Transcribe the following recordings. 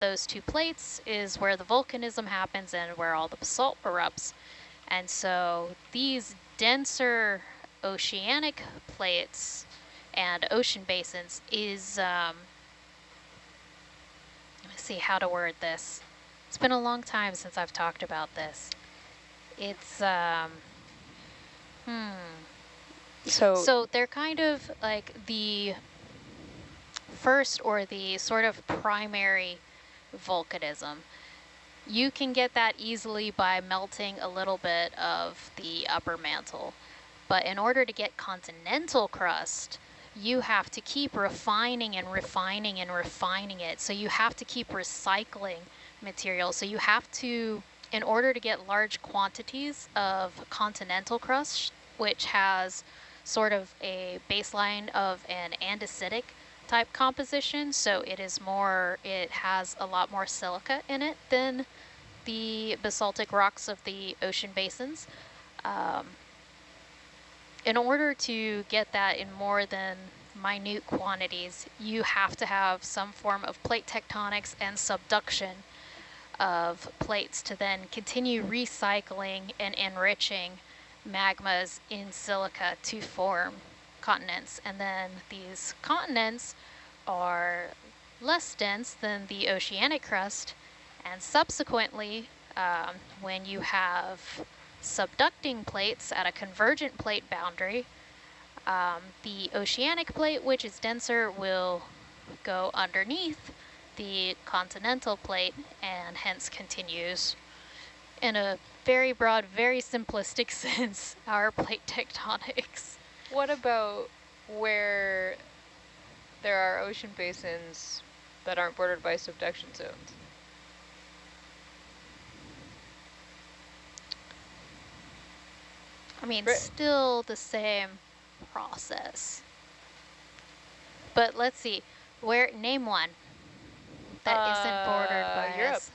those two plates is where the volcanism happens and where all the basalt erupts. And so these denser oceanic plates and ocean basins is, um, let me see how to word this. It's been a long time since I've talked about this. It's, um, hmm. So, so they're kind of like the first or the sort of primary volcanism. You can get that easily by melting a little bit of the upper mantle. But in order to get continental crust, you have to keep refining and refining and refining it. So you have to keep recycling material. So you have to, in order to get large quantities of continental crust, which has sort of a baseline of an andesitic type composition, so it is more, it has a lot more silica in it than the basaltic rocks of the ocean basins. Um, in order to get that in more than minute quantities, you have to have some form of plate tectonics and subduction of plates to then continue recycling and enriching magmas in silica to form continents. And then these continents are less dense than the oceanic crust. And subsequently, um, when you have subducting plates at a convergent plate boundary, um, the oceanic plate, which is denser, will go underneath the continental plate and hence continues in a very broad, very simplistic sense, our plate tectonics. What about where there are ocean basins that aren't bordered by subduction zones? I mean, still the same process. But let's see, where name one that uh, not bordered by Europe. Us.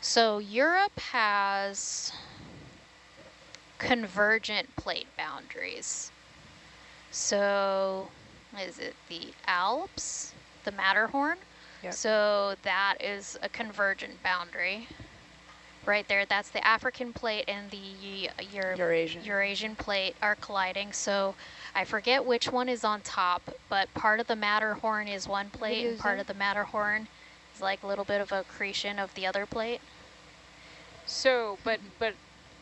So Europe has convergent plate boundaries. So is it the Alps, the Matterhorn? Yep. So that is a convergent boundary. Right there, that's the African plate and the Euro Eurasian. Eurasian plate are colliding. So I forget which one is on top, but part of the Matterhorn is one plate and part of the Matterhorn is like a little bit of accretion of the other plate. So, but but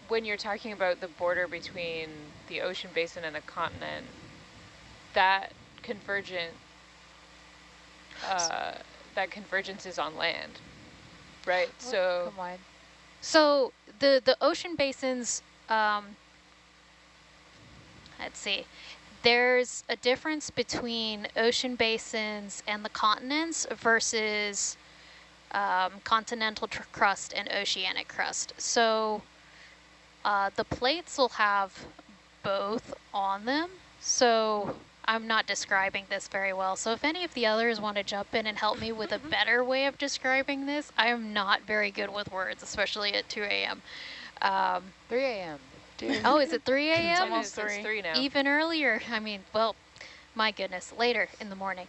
when you're talking about the border between the ocean basin and the continent, that convergent, uh, that convergence is on land, right? Oh, so, so the the ocean basins, um, let's see, there's a difference between ocean basins and the continents versus um, continental crust and oceanic crust. So uh, the plates will have both on them. So I'm not describing this very well. So if any of the others want to jump in and help me with a better way of describing this, I am not very good with words, especially at 2 a.m. Um, 3 a.m. Oh, is it 3 a.m.? It's almost 3. 3 now. Even earlier. I mean, well, my goodness, later in the morning.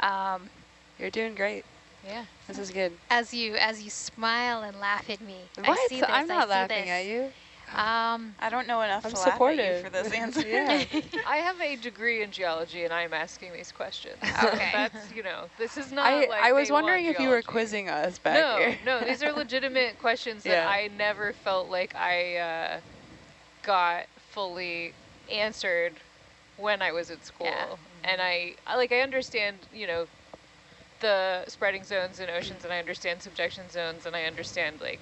Um, You're doing great. Yeah. This is good. As you as you smile and laugh at me. What? I see this, I'm not I laughing this. at you. Um, I don't know enough I'm to supportive. laugh at you for this answer. yeah. I have a degree in geology and I'm asking these questions. Okay. That's, you know, this is not I, like I was wondering if geology. you were quizzing us back no, here. No, these are legitimate questions that Yeah. I never felt like I uh, got fully answered when I was at school. Yeah. And I, I, like, I understand, you know, the spreading zones in oceans and I understand subduction zones and I understand like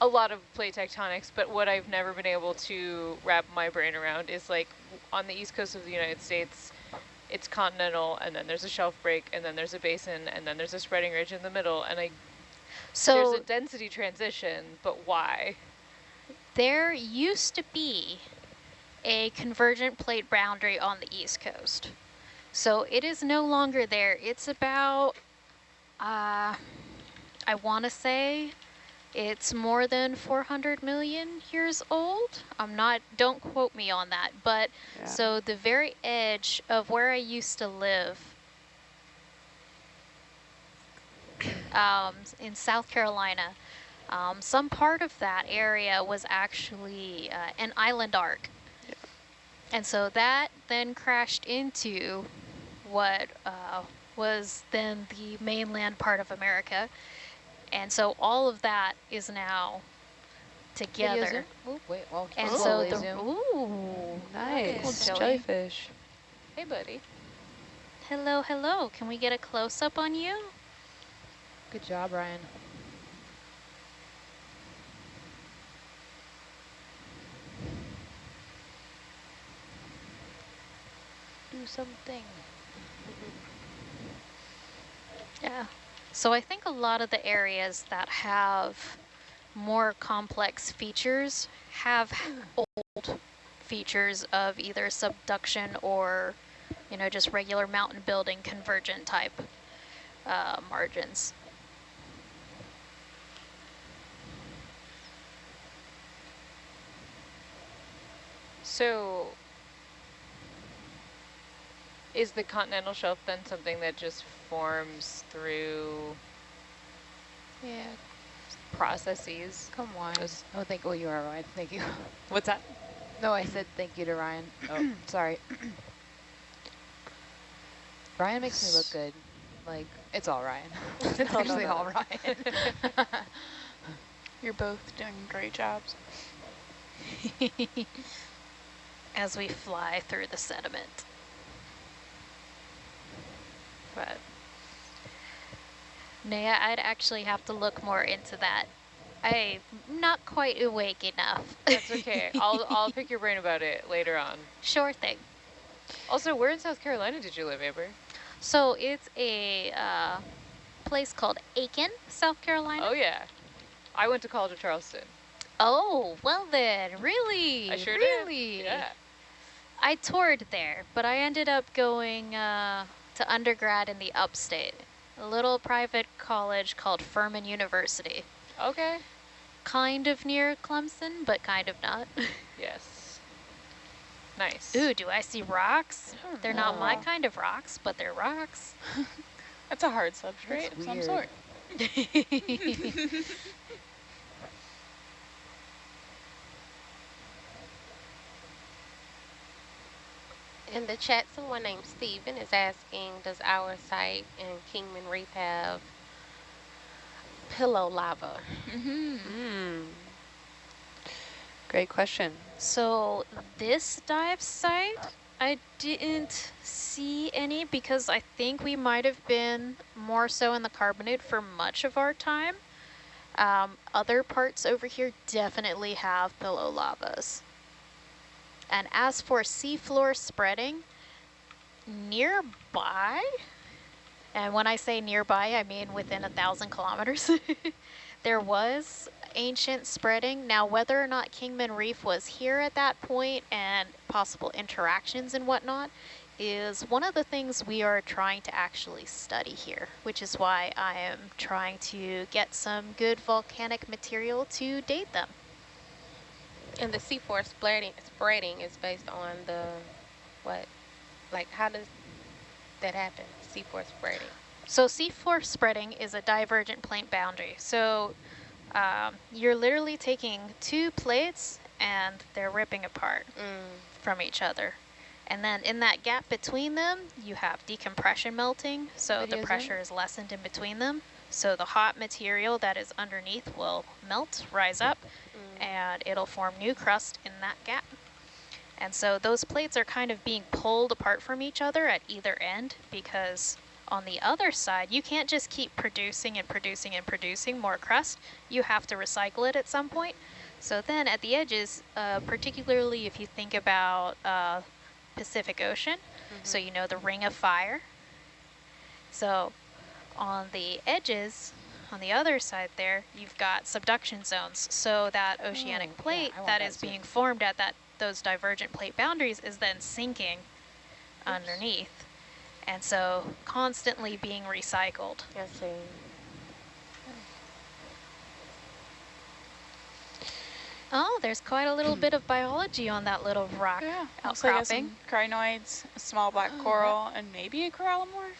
a lot of plate tectonics, but what I've never been able to wrap my brain around is like on the east coast of the United States, it's continental and then there's a shelf break and then there's a basin and then there's a spreading ridge in the middle and I so there's a density transition, but why? there used to be a convergent plate boundary on the east coast. So it is no longer there. It's about, uh, I want to say it's more than 400 million years old. I'm not, don't quote me on that. But Yeah. so the very edge of where I used to live um, in South Carolina. Um, some part of that area was actually uh, an island arc. And so that then crashed into what uh, was then the mainland part of America. And so all of that is now together. Ooh, wait, well, And so the zoom. ooh, Nice. Jelly. Jellyfish. Hey, buddy. hello, hello. Can we get a close up on you? Good job, Ryan. Do something. Yeah. So I think a lot of the areas that have more complex features have old features of either subduction or, you know, just regular mountain building convergent type uh, margins. So, is the continental shelf then something that just forms through Yeah, processes? come on. Just- Oh, thank oh, you are Ryan. Thank you. What's that? No, I said thank you to Ryan. Oh, sorry. Ryan makes me look good. Like, it's all Ryan. it's no, actually no. all Ryan. You're both doing great jobs. as we fly through the sediment. But Naya, I'd actually have to look more into that. I'm not quite awake enough. That's okay. I'll I'll pick your brain about it later on. Sure thing. Also, where in South Carolina did you live, Amber? So it's a uh, place called Aiken, South Carolina. Oh yeah, I went to college at Charleston. Oh, well then, really? I sure really? did. Yeah. I toured there, but I ended up going uh, to undergrad in the upstate, a little private college called Furman University. Okay. Kind of near Clemson, but kind of not. Yes. Nice. Ooh, do I see rocks? They're not my kind of rocks, but they're rocks. That's a hard substrate That's of some sort. In the chat, someone named Steven is asking, does our site in Kingman Reef have pillow lava? Mm-hmm. Mm. Great question. So this dive site, I didn't see any because I think we might have been more so in the carbonate for much of our time. Um, other parts over here definitely have pillow lavas. And as for seafloor spreading, nearby, and when I say nearby, I mean within a thousand kilometers, there was ancient spreading. Now, whether or not Kingman Reef was here at that point and possible interactions and whatnot is one of the things we are trying to actually study here, which is why I am trying to get some good volcanic material to date them. And the seafloor spreading, spreading is based on the, what? Like, how does that happen? seafloor spreading. So seafloor spreading is a divergent plate boundary. So um, you're literally taking two plates and they're ripping apart Mm. from each other. And then in that gap between them, you have decompression melting. So the pressure is lessened in between them. So the hot material that is underneath will melt, rise up. And it'll form new crust in that gap. And so those plates are kind of being pulled apart from each other at either end because on the other side, you can't just keep producing and producing and producing more crust. You have to recycle it at some point. So then at the edges, uh, particularly if you think about uh, Pacific Ocean, so you know the Ring of Fire. So on the edges, on the other side there, you've got subduction zones. So that oh, oceanic Oh, plate I want that that is too. being formed at that those divergent plate boundaries is then sinking underneath. And so constantly being recycled. I see. Oh, there's quite a little bit of biology on that little rock Yeah. Looks like it has outcropping. some crinoids, a small black oh, coral, and maybe a corallimorph.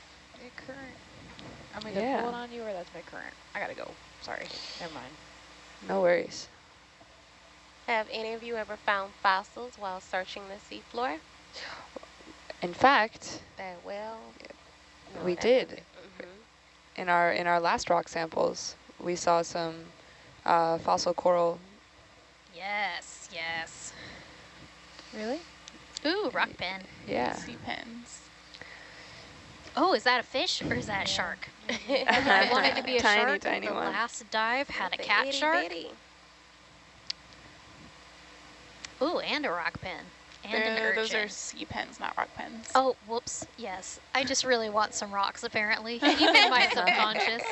I'm gonna Yeah. pull it on you or that's my current. I gotta go. Sorry. Never mind. No worries. Have any of you ever found fossils while searching the seafloor? In fact, That well? No, we did. doesn't- mhm. In our in our last rock samples, we saw some uh, fossil coral. Yes, yes. Really? Ooh, rock pen. Yeah. Sea pens. Oh, is that a fish or is that a shark? I I wanted to be a tiny, shark. tiny the one. last dive had a cat itty shark. bitty. Ooh, and a rock pen. And an They're- those urchin. are sea pens, not rock pens. Oh, whoops. Yes. I just really want some rocks, apparently. Even my subconscious.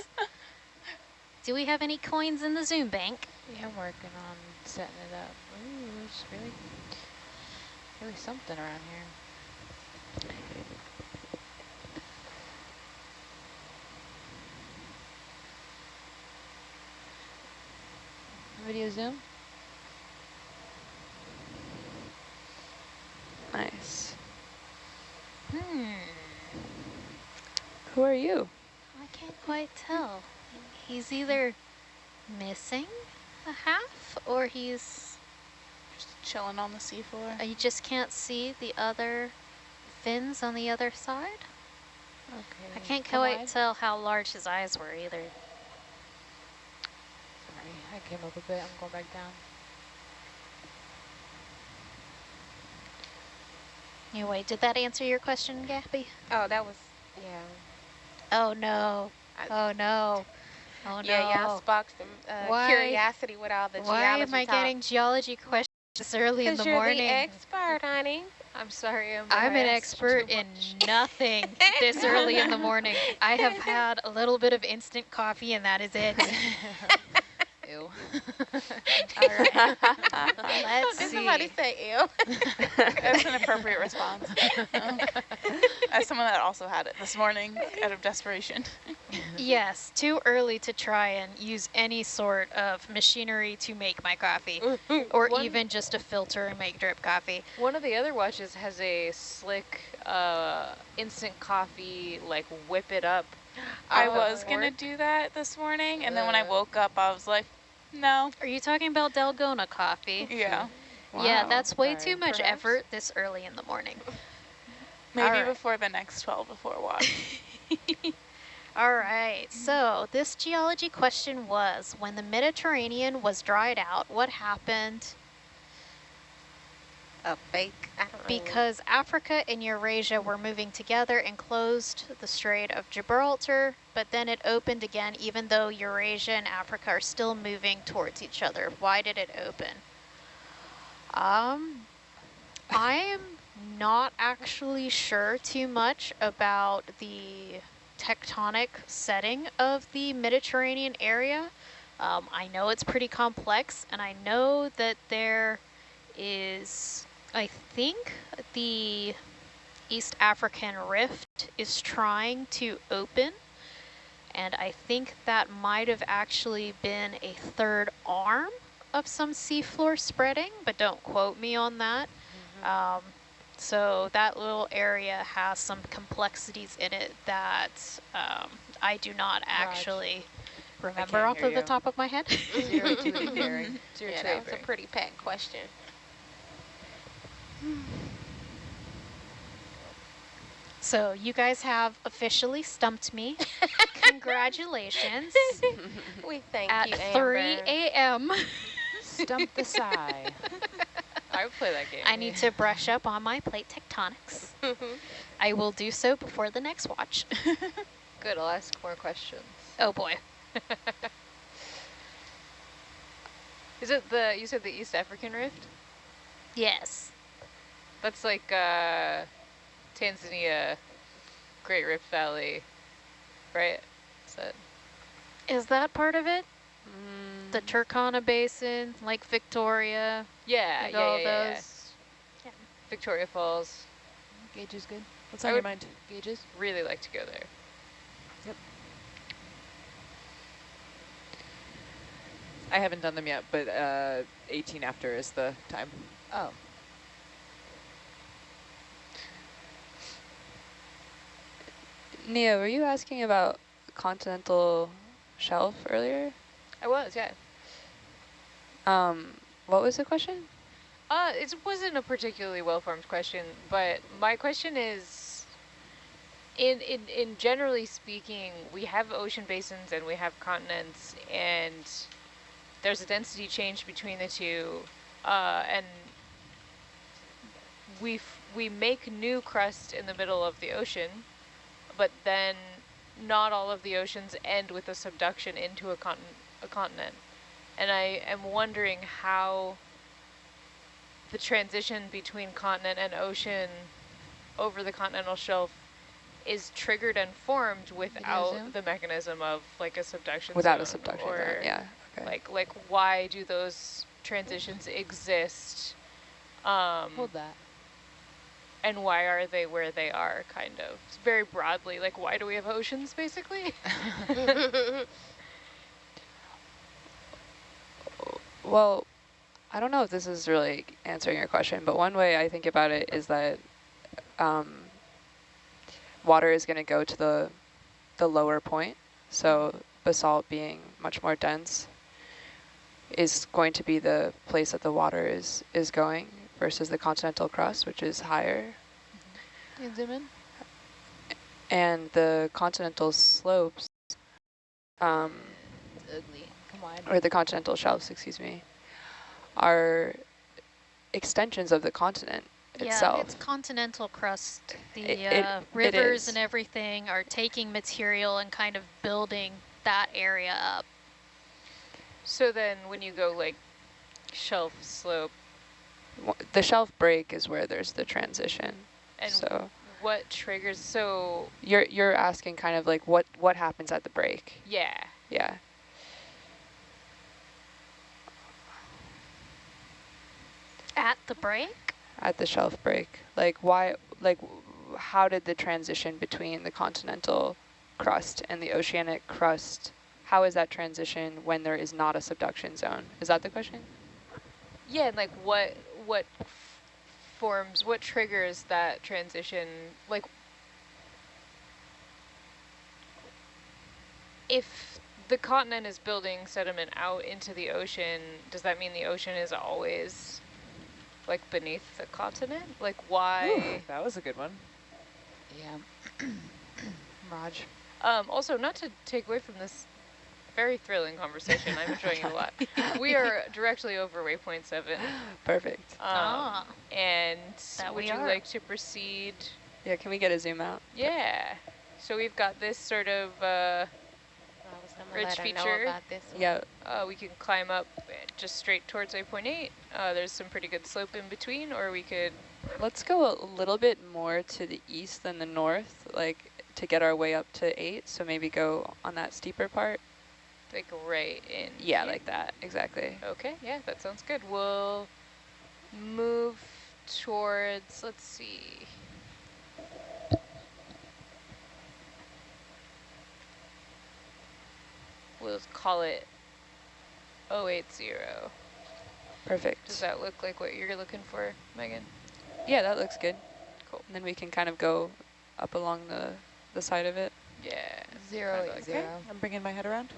Do we have any coins in the Zoom bank? Yeah, I'm working on setting it up. Ooh, there's really, really something around here. Video Zoom? Nice. Hmm. Who are you? I can't quite tell. He's either missing a half or he's... Just chilling on the seafloor. uh, You just can't see the other fins on the other side? Okay. I can't quite tell how large his eyes were either. Sorry, I came up a bit. I'm going back down. Anyway, did that answer your question, Gabby? Oh, that was, yeah. Oh no. I- Oh no. Oh no. Yeah, y'all sparked some uh, Why- curiosity with all the Why geology am I talk. getting geology questions this early in Because the you're morning? the expert, honey. I'm sorry. I'm, I'm an expert in nothing this early in the morning. I have had a little bit of instant coffee and that is it. Ew. All right. Let's Did see. somebody say ew? That's an appropriate response. Um, As someone that also had it this morning out of desperation. Yes, too early to try and use any sort of machinery to make my coffee or One- even just a filter and make drip coffee. One of the other watches has a slick uh, instant coffee, like whip it up. I was going to do that this morning, and then when I Uh. woke up, I was like, no. Are you talking about Dalgona coffee? Yeah. Yeah, that's way Sorry. too much Perhaps. effort this early in the morning. Maybe Alright. before the next 12 before watch. All right, so this geology question was, when the Mediterranean was dried out, what happened? A fake. Don't know. Because Africa and Eurasia were moving together and closed the Strait of Gibraltar, but then it opened again even though Eurasia and Africa are still moving towards each other. Why did it open? Um, I am not actually sure too much about the tectonic setting of the Mediterranean area. Um, I know it's pretty complex, and I know that there is, I think, the East African Rift is trying to open, and I think that might have actually been a third arm of some seafloor spreading, but don't quote me on that. Um, so that little area has some complexities in it that um, I do not actually remember off hear of the top of my head. Zero to eight bearing. Zero Yeah, to that a pretty packed question. So you guys have officially stumped me. Congratulations. We thank At you, 3 a.m. Stump the sigh. I would play that game. I need to brush up on my plate tectonics. I will do so before the next watch. Good, I'll ask more questions. oh boy. Is it the, you said the East African Rift? Yes. That's like uh, Tanzania, Great Rift Valley, right? Is that, Is that part of it? Mm, The Turkana Basin, Lake Victoria, yeah, yeah, all yeah, yeah, yeah. those. Yeah. Victoria Falls. Gauge is good. What's I on your mind? Gauges? Really like to go there. Yep. I haven't done them yet, but uh, 18 after is the time. Oh. Nia, were you asking about continental shelf earlier? I was, yeah. Um, what was the question? Uh, it wasn't a particularly well-formed question, but my question is, in, in, in generally speaking, we have ocean basins and we have continents, and there's a density change between the two, uh, and we we make new crust in the middle of the ocean, but then not all of the oceans end with a subduction into a, continent. a continent. And I am wondering how the transition between continent and ocean over the continental shelf is triggered and formed without zoom? the mechanism of like a subduction Without a subduction or zone, yeah. Okay. like like why do those transitions exist um Hold that. And why are they where they are kind of. Very broadly like why do we have oceans basically? Well, I don't know if this is really answering your question, but one way I think about it is that um, water is going to go to the the lower point. So basalt being much more dense is going to be the place that the water is is going versus the continental crust, which is higher. You zoom in. And the continental slopes, um, ugly. Come on. or the continental shelves, excuse me, are extensions of the continent itself. Yeah, it's continental crust. The It- it- uh, it rivers is. and everything are taking material and kind of building that area up. so then when you go like shelf slope W- the shelf break is where there's the transition. and so what triggers so you're you're asking kind of like what what happens at the break? yeah Yeah. At the break? At the shelf break. Like why like how did the transition between the continental crust and the oceanic crust how is that transition when there is not a subduction zone? Is that the question? yeah and like what what forms what triggers that transition like if the continent is building sediment out into the ocean does that mean the ocean is always like beneath the continent like why That was a good one. Yeah. Raj. Um, also, not to take away from this very thrilling conversation, I'm enjoying it a lot. We are directly over waypoint seven. Perfect. Um, Ah. And That would you are. like to proceed? Yeah, can we get a zoom out? Yeah. So we've got this sort of, uh, I was gonna Ridge let her know feature. about this one. Yeah, uh, we can climb up just straight towards waypoint eight. Uh, there's some pretty good slope in between, or we could, let's go a little bit more to the east than the north, like to get our way up to eight. So maybe go on that steeper part. Like, right in Yeah, here. like that, exactly. Okay, yeah, that sounds good. We'll move towards, let's see. We'll call it 080. Perfect. Does that look like what you're looking for, Megan? Yeah, that looks good. Cool. And then we can kind of go up along the, the side of it. Yeah. Zero kinda like zero. I'm bringing my head around.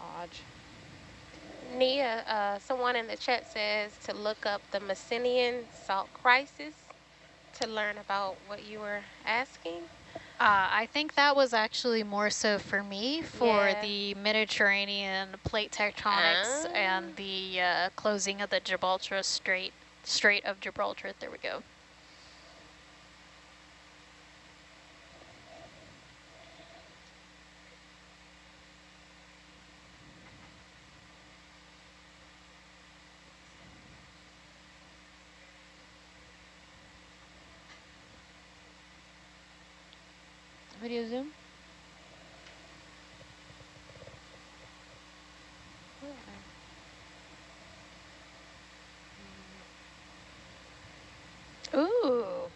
Raj. Nia, uh, someone in the chat says to look up the Messinian salt crisis to learn about what you were asking. Uh, I think that was actually more so for me for Yeah. the Mediterranean plate tectonics Ah. and the uh, closing of the Gibraltar Strait, Strait of Gibraltar. There we go. Ooh.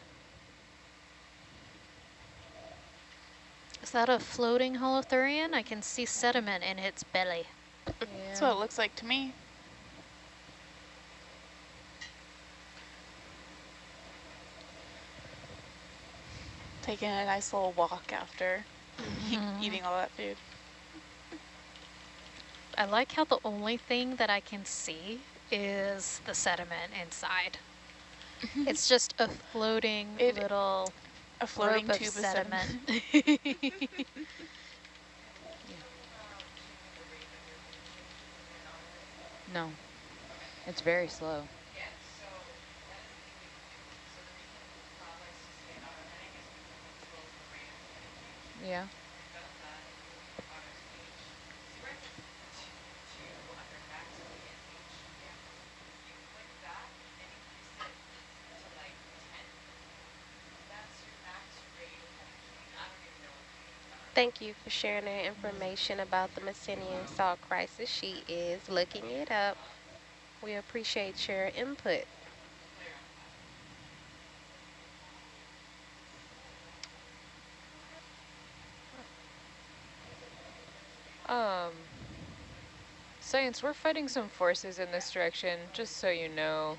Is that a floating holothurian? I can see sediment in its belly. That's what it looks like to me. Taking a nice little walk after eat- Mhm. eating all that food. I like how the only thing that I can see is the sediment inside. it's just a floating It- little A floating rope tube of of sediment. sediment. No. It's very slow. Yeah. Thank you for sharing that information about the Messinian salt crisis. She is looking it up. We appreciate your input. Um, science, we're fighting some forces in this direction, just so you know.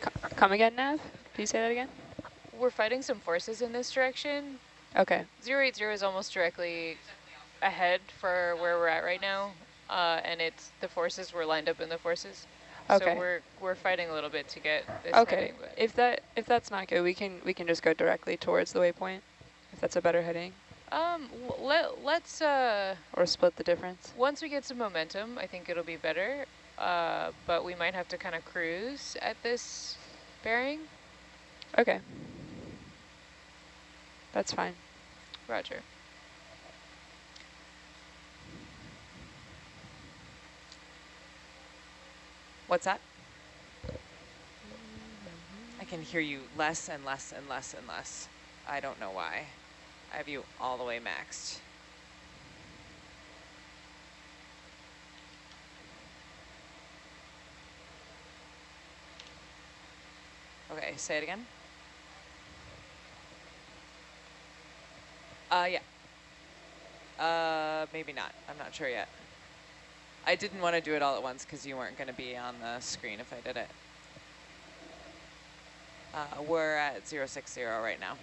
Co- Come again, Nav? Can you say that again? We're fighting some forces in this direction. Okay. 080 is almost directly ahead for where we're at right now, uh, and it's the forces were lined up in the forces. Okay. So we're we're fighting a little bit to get this Okay. heading, If that if that's not good, we can we can just go directly towards the waypoint. If that's a better heading, um, let let's uh or split the difference. once we get some momentum, I think it'll be better. Uh, but we might have to kind of cruise at this bearing. Okay. That's fine. Roger. What's that? I can hear you less and less and less and less. I don't know why. I have you all the way maxed. Okay, say it again. Uh, yeah. Uh, maybe not. I'm not sure yet. I didn't want to do it all at once because you weren't going to be on the screen if I did it. Uh, we're at 060 right now.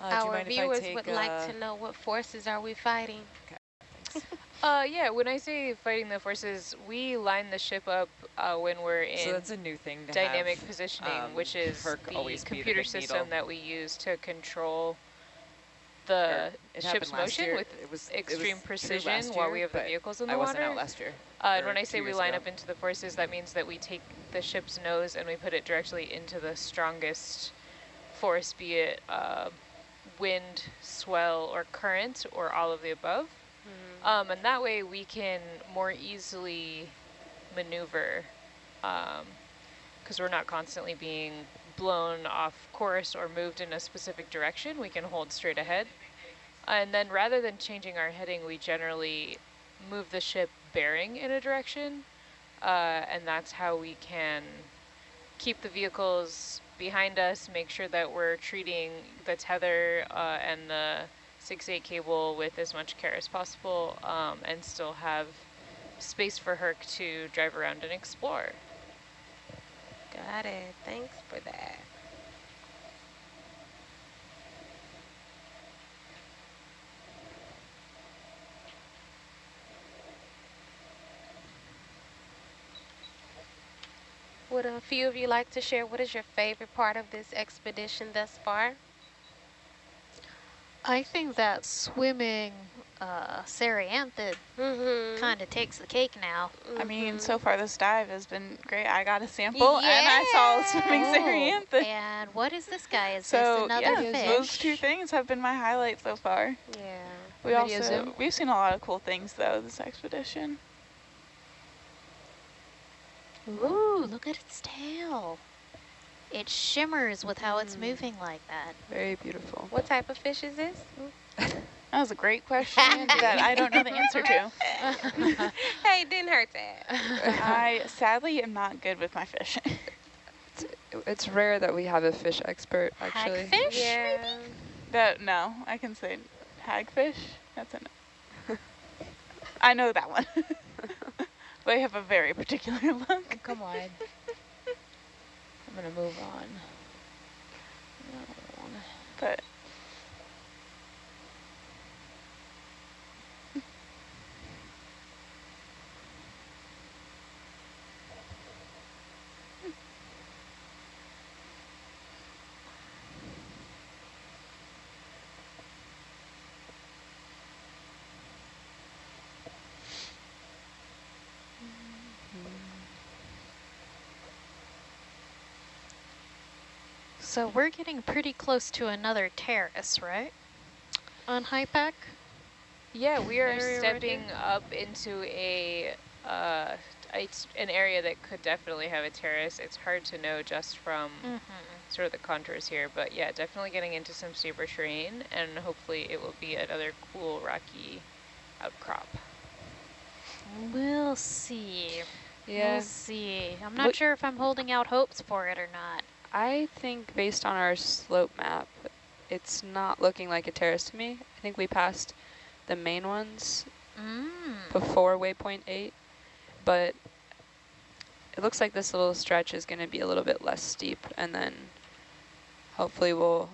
Uh, Our mind if I viewers take, would uh, like to know what forces are we fighting? Uh, yeah, when I say fighting the forces, we line the ship up uh, when we're in So that's a new thing to dynamic have, positioning, um, which is Herc the always be the computer system needle. that we use to control the it ship's motion year. with It was- it was extreme precision last while we have the but vehicles in I the wasn't water. out last year. Uh, and when I say we line ago. up into the forces, that means that we take the ship's nose and we put it directly into the strongest force, be it uh, wind, swell, or current, or all of the above. Um, and that way we can more easily maneuver because we're not constantly being blown off course or moved in a specific direction. We can hold straight ahead. And then rather than changing our heading, we generally move the ship bearing in a direction. Uh, and that's how we can keep the vehicles behind us, make sure that we're treating the tether uh, and the 6-8 cable with as much care as possible um, and still have space for Herc to drive around and explore. Got it. Thanks for that. Would a few of you like to share what is your favorite part of this expedition thus far? I think that swimming uh, cerianthid Mm-hmm. kind of takes the cake now. I mean, so far this dive has been great. I got a sample and I saw a swimming Oh, Sariantha. And what is this guy? Is So this another yeah, fish? those two things have been my highlight so far. Yeah. We Video also zoom? we've seen a lot of cool things though this expedition. Ooh, look at its tail. It shimmers with how it's hmm. moving like that. Very beautiful. What type of fish is this? That was a great question that I don't know the answer to. hey, didn't hurt that. I sadly am not good with my fish. It's rare that we have a fish expert, actually. Hagfish? yeah. That no, I can say hagfish. That's a no. I know that one. They have a very particular look. Come on. I'm gonna move on. But So we're getting pretty close to another terrace, right? On HYPACK? Yeah, we are right stepping up into a uh, it's an area that could definitely have a terrace. It's hard to know just from Mm-hmm. sort of the contours here, but yeah, definitely getting into some steeper terrain, and hopefully it will be another cool rocky outcrop. We'll see. Yeah, We'll see. I'm not Look- sure if I'm holding out hopes for it or not. I think based on our slope map, it's not looking like a terrace to me. I think we passed the main ones Mm. before waypoint 8, but it looks like this little stretch is going to be a little bit less steep, and then hopefully we'll,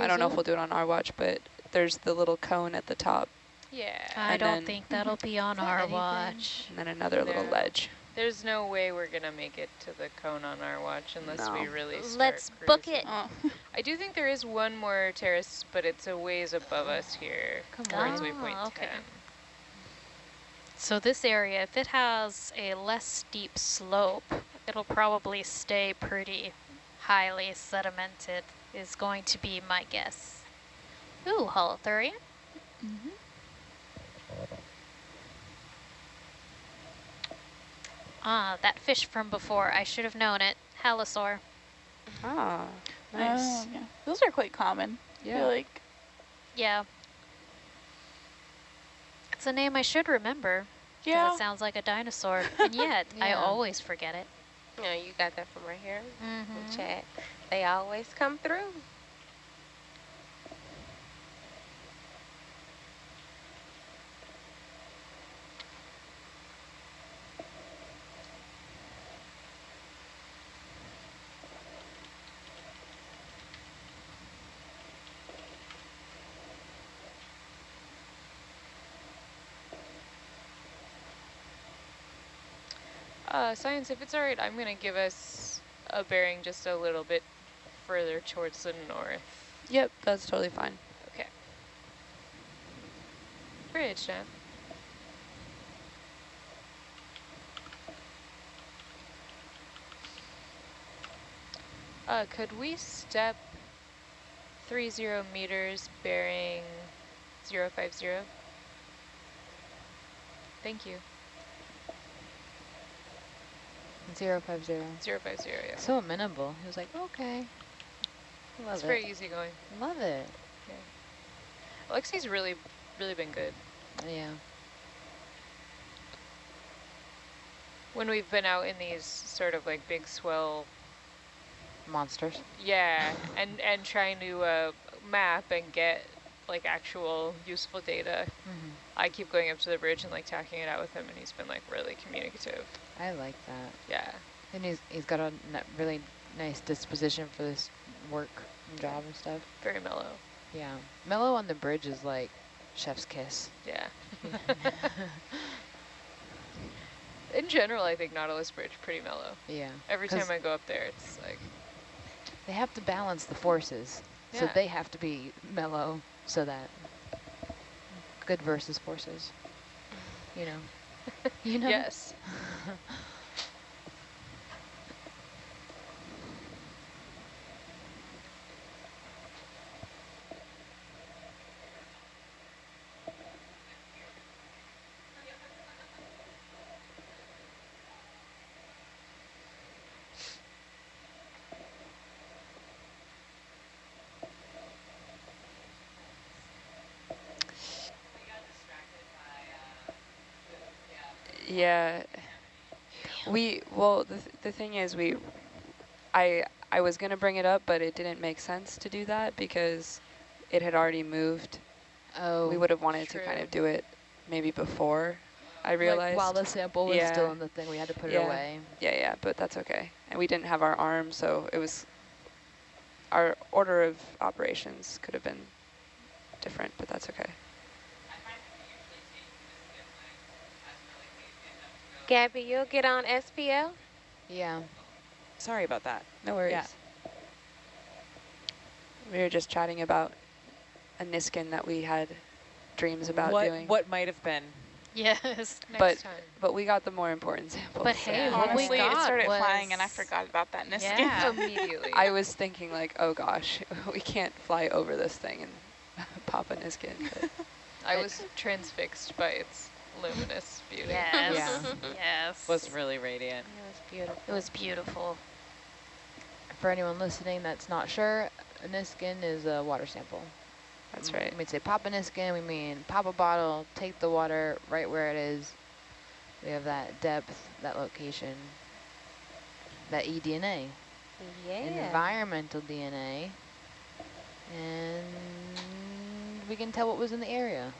I don't know if we'll do it on our watch, but there's the little cone at the top, Yeah. I don't think that'll be on our anything? watch. and then another little ledge. There's no way we're gonna make it to the cone on our watch unless we really start Let's book it. Oh. I do think there is one more terrace, but it's a ways above us here. Come towards on. waypoint Ah, okay. 10. So this area, if it has a less steep slope, it'll probably stay pretty highly sedimented, is going to be my guess. Ooh, holothurian. Ah, that fish from before. I should have known it. Halosaur. Ah, nice. Oh, yeah. Those are quite common. I yeah. feel like Yeah. It's a name I should remember. 'cause yeah. It sounds like a dinosaur. And yet, I always forget it. No, you got that from right here in Mhm. chat. They always come through. Uh, science, if it's all right, I'm going to give us a bearing just a little bit further towards the north. Yep, that's totally fine. Okay. Bridge, Nat. Uh, could we step 30 meters bearing 050? Thank you. Zero five zero. 050, yeah. So amenable. He was like, okay. Love It's it. very easy going. Love it. Yeah. Alexi's really, really been good. Yeah. When we've been out in these sort of like big swell, Monsters. yeah, and, and trying to uh, map and get like actual useful data. Mm-hmm. I keep going up to the bridge and like tacking it out with him and he's been like really communicative. I like that. Yeah. And he's, he's got a n- really nice disposition for this work and job and stuff. Very mellow. Yeah. Mellow on the bridge is like chef's kiss. Yeah. In general, I think Nautilus Bridge pretty mellow. Yeah. Every time I go up there, it's like, They have to balance the forces. So they have to be mellow so that good versus forces. You know. you know? yes. Yeah. We, well, the, th the thing is we, I, I was going to bring it up, but it didn't make sense to do that because it had already moved. Oh. we would have wanted to kind of do it maybe before I like, realized. while the sample was still in the thing, we had to put Yeah. it away. Yeah, yeah, but that's okay. And we didn't have our arm, so it was, our order of operations could have been different, but that's okay. Gabby, you'll get on SPL? Yeah. Sorry about that. No worries. Yeah. We were just chatting about a Niskin that we had dreams about what, doing. What might have been. Yes. Next But- time. But we got the more important samples. But hey, so- what we Honestly, it got started flying and I forgot about that Niskin. Yeah. Immediately. I was thinking like, oh gosh, we can't fly over this thing and pop a Niskin. But I was transfixed by its luminous beauty. Yes. Yeah. Yes. Was really radiant. It was beautiful. it was beautiful. For anyone listening that's not sure, a Niskin is a water sample. that's right. When we say pop a Niskin, we mean pop a bottle, take the water right where it is. We have that depth, that location, that E eDNA, Yeah. environmental DNA, and we can tell what was in the area.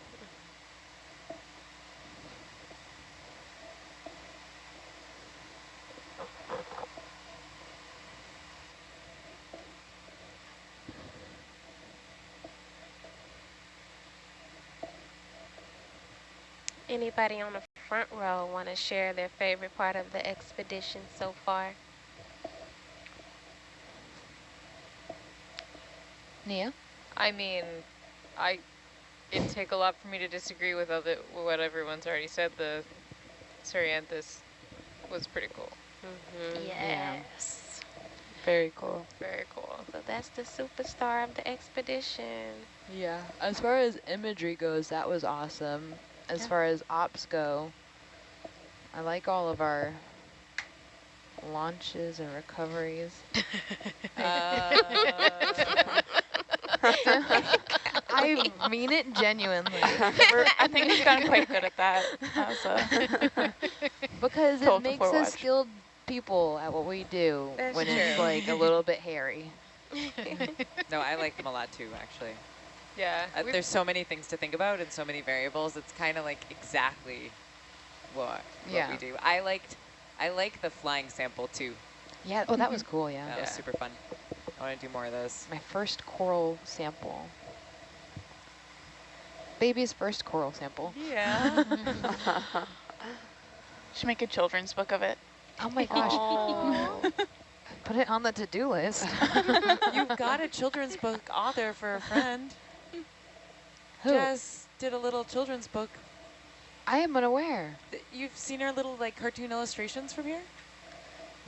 Anybody on the front row want to share their favorite part of the expedition so far? Nia? I mean, I it'd take a lot for me to disagree with other what everyone's already said. The Cerianthus was pretty cool. Mm-hmm. Yes. Very cool. Very cool. So that's the superstar of the expedition. Yeah, as far as imagery goes, that was awesome. As Yeah. far as ops go, I like all of our launches and recoveries. Uh, I mean it genuinely. We're, I think we've gotten quite good at that. As a, Because Told it makes us watch. skilled people at what we do That's when it's like a little bit hairy. no, I like them a lot too, actually. Yeah. Uh, there's so many things to think about and so many variables. It's kind of like exactly what, what Yeah. we do. I liked, I like the flying sample too. Yeah, oh, that was cool, yeah. That was super fun. I want to do more of those. My first coral sample. Baby's first coral sample. Yeah. should make a children's book of it. Oh my gosh, Oh. put it on the to-do list. You've got a children's book author for a friend. Who? Jess did a little children's book. I am unaware. You've seen her little like cartoon illustrations from here?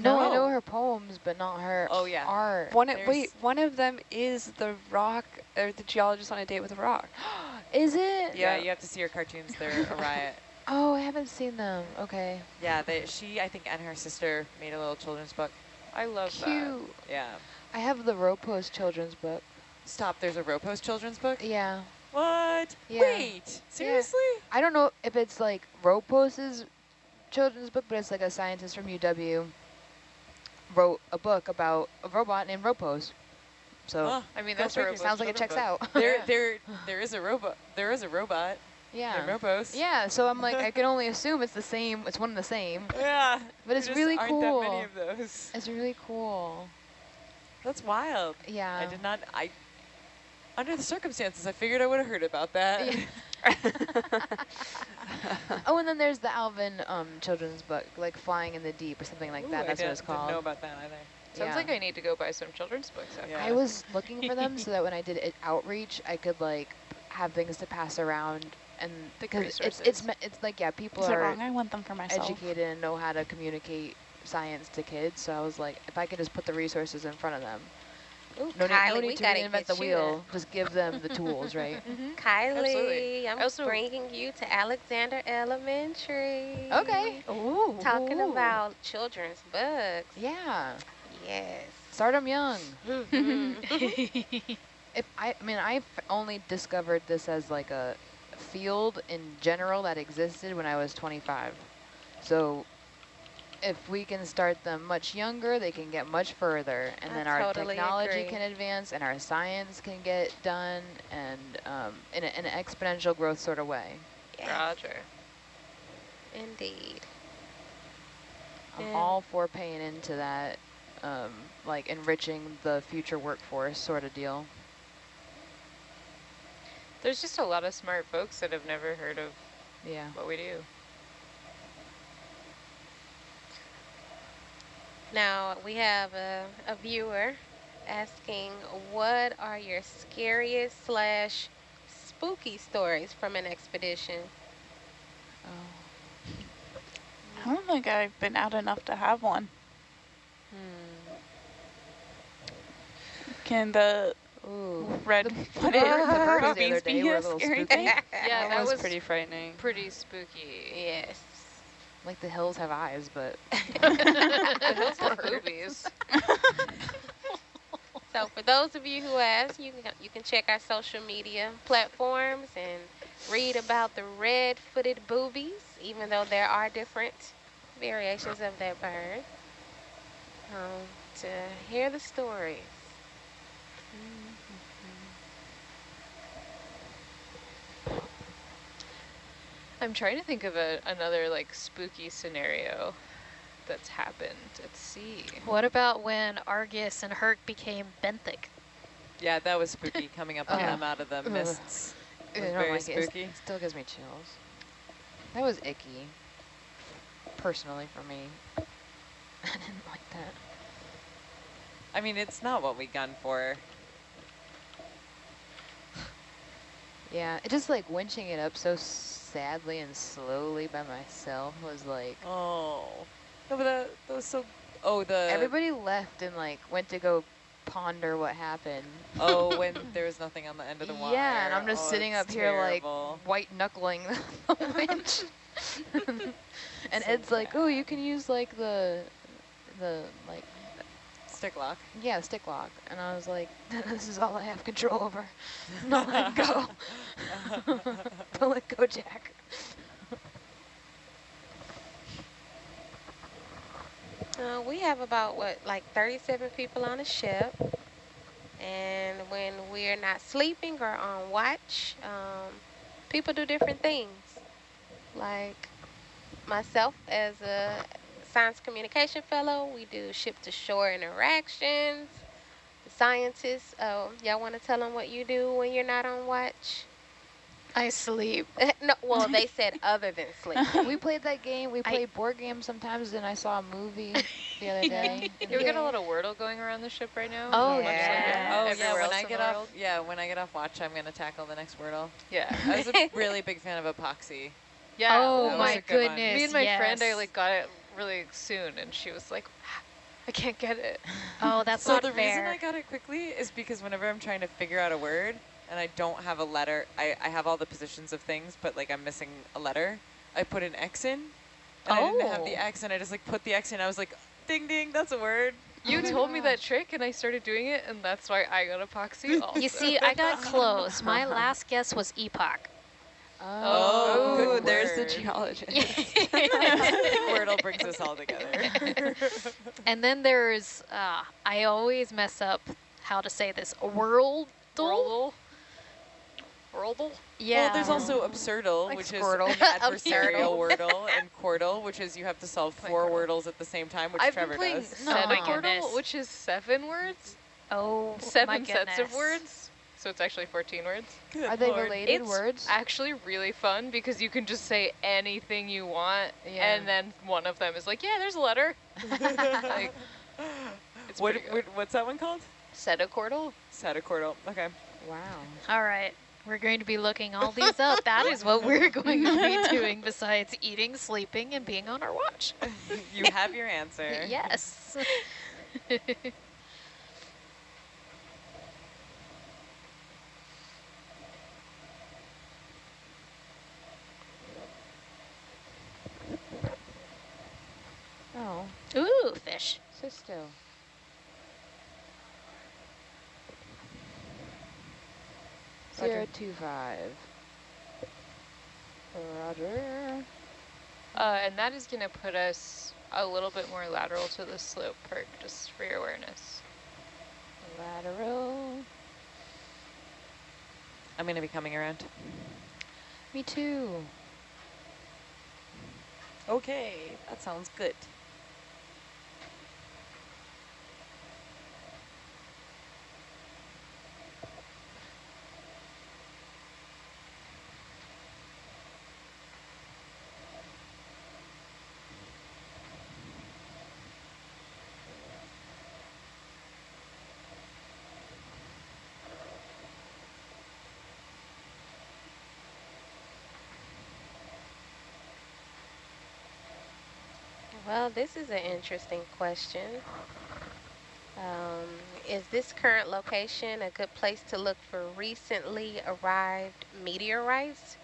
No, I know her poems, but not her Oh, yeah. art. One of, There's- wait, one of them is the rock, or the geologist on a date with a rock. Is it? Yeah, Yeah. you have to see her cartoons. They're a riot. Oh, I haven't seen them. Okay. Yeah, they, she, I think, and her sister made a little children's book. I love that. Cute. Yeah. I have the Ropos children's book. Stop, there's a Ropos children's book? Yeah. What? Yeah. Wait, seriously? I don't know if it's like Ropos's children's book, but it's like a scientist from UW wrote a book about a robot named Ropos. So. I mean, that's figure. sounds like it checks out. There, Yeah. there, there is a robot. There is a robot yeah. named Ropos. Yeah, so I'm like, I can only assume it's the same, it's one and the same. Yeah. But it's really aren't cool. that many of those. It's really cool. That's wild. Yeah. I did not. I. Under the circumstances, I figured I would have heard about that. Yeah. oh, and then there's the Alvin um, children's book, like Flying in the Deep or something like Ooh, that. I That's what it's called. Didn't know about that either. Sounds Yeah. like I need to go buy some children's books. Yeah. I was looking for them so that when I did it outreach, I could like have things to pass around and because it's it's it's like yeah, people Is are wrong? I want them for myself. educated and know how to communicate science to kids. So I was like, if I could just put the resources in front of them, Ooh, no, need- Kylie, no need to gotta reinvent the you wheel. Just give them the tools, right? Kylie, Absolutely. I'm I also- bringing you to Alexander Elementary. Okay. Ooh. Talking ooh. about children's books. yeah, Yes. start them young. Mhm. If I, I mean, I've only discovered this as like a field in general that existed when I was 25. So if we can start them much younger, they can get much further, and I then our totally technology agree. can advance, and our science can get done, and um, in, a, in an exponential growth sort of way. yes, Roger. indeed. I'm Yeah. all for paying into that, um, like enriching the future workforce sort of deal. There's just a lot of smart folks that have never heard of Yeah. what we do. Now we have a, a viewer asking, what are your scariest slash spooky stories from an expedition? Oh. I don't think I've been out enough to have one. Hmm. Can the Ooh. red The footed bird- the birds the boobies other be day were a a little scary spooky. thing? Yeah, that, that was, was pretty frightening. pretty spooky. Yes. Like the hills have eyes, but The hills have boobies. So for those of you who ask, you can you can check our social media platforms and read about the red-footed boobies, even though there are different variations of that bird. Um, to hear the stories. I'm trying to think of a, another like spooky scenario that's happened at sea. What about when Argus and Herc became benthic? Yeah, that was spooky coming up on Oh. them out of the uh-huh. mists. I It was don't very like it. Spooky. It still gives me chills. That was icky. Personally for me. I didn't like that. I mean, it's not what we gun for. Yeah, it just like winching it up so sadly and slowly by myself was like Oh. No, but that, that was so... Oh, the... everybody left and like went to go ponder what happened. Oh, when there was nothing on the end of the wire. Yeah, and I'm just Oh, sitting up here like white knuckling the winch. and So Ed's like, "Oh, you can use like the the like Stick lock. yeah, stick lock." And I was like, "This is all I have control over. Not let go. Don't let go, Jack." Uh, we have about what, like 37 people on the ship. And when we're not sleeping or on watch, um, people do different things. Like myself as a science communication fellow, we do ship to shore interactions. The scientists, uh, y'all want to tell them what you do when you're not on watch? I sleep. no, well, they said other than sleep. we played that game. We I- played board games sometimes, and I saw a movie the other day. You ever get a lot of Wordle going around the ship right now? Oh, Much yeah. Oh, yeah, when I get off... Yeah, when I get off watch, I'm going to tackle the next Wordle. Yeah. I was a really big fan of Epoxy. Yeah. oh my a good one. goodness! Me and my friend, I like got it really soon, and she was like, I can't get it. Oh, that's so not the fair. reason I got it quickly is because whenever I'm trying to figure out a word and I don't have a letter, I, I have all the positions of things, but like I'm missing a letter, I put an X in. And I didn't have the Oh. X, and I just like put the X in. I was like, ding ding, that's a word. You Oh my told me that trick, and I started doing it, and that's why I got epoxy. Also. You see, I got close. My last guess was epoch. Oh, good there's the geologist. Wordle brings us all together. And then there's, uh, I always mess up how to say this, world. Wordle? Whirldle? Yeah. Well, there's also Absurdle, Like which Squirtle. is adversarial Wordle, and Quordle, which is you have to solve Play four Wordles at the same time, which I've Trevor been playing does. No. Oh my Seven. Wordle, which is seven words, Oh, seven my sets of words. So it's actually 14 words. Good Are they lord. related It's words? actually really fun because you can just say anything you want, Yeah. and then one of them is like, yeah, there's a letter. like, it's What, what, what's that one called? Setacordal? Setacordal. Okay. Wow. All right. We're going to be looking all these up. That is what we're going to be doing besides eating, sleeping, and being on our watch. you have your answer. Yes. Oh, Ooh, fish. sit still. Zero two five. Roger. Uh, and that is going to put us a little bit more lateral to the slope perk, just for your awareness. Lateral. I'm going to be coming around. Me too. Okay, that sounds good. This is an interesting question. Um, is this current location a good place to look for recently arrived meteorites?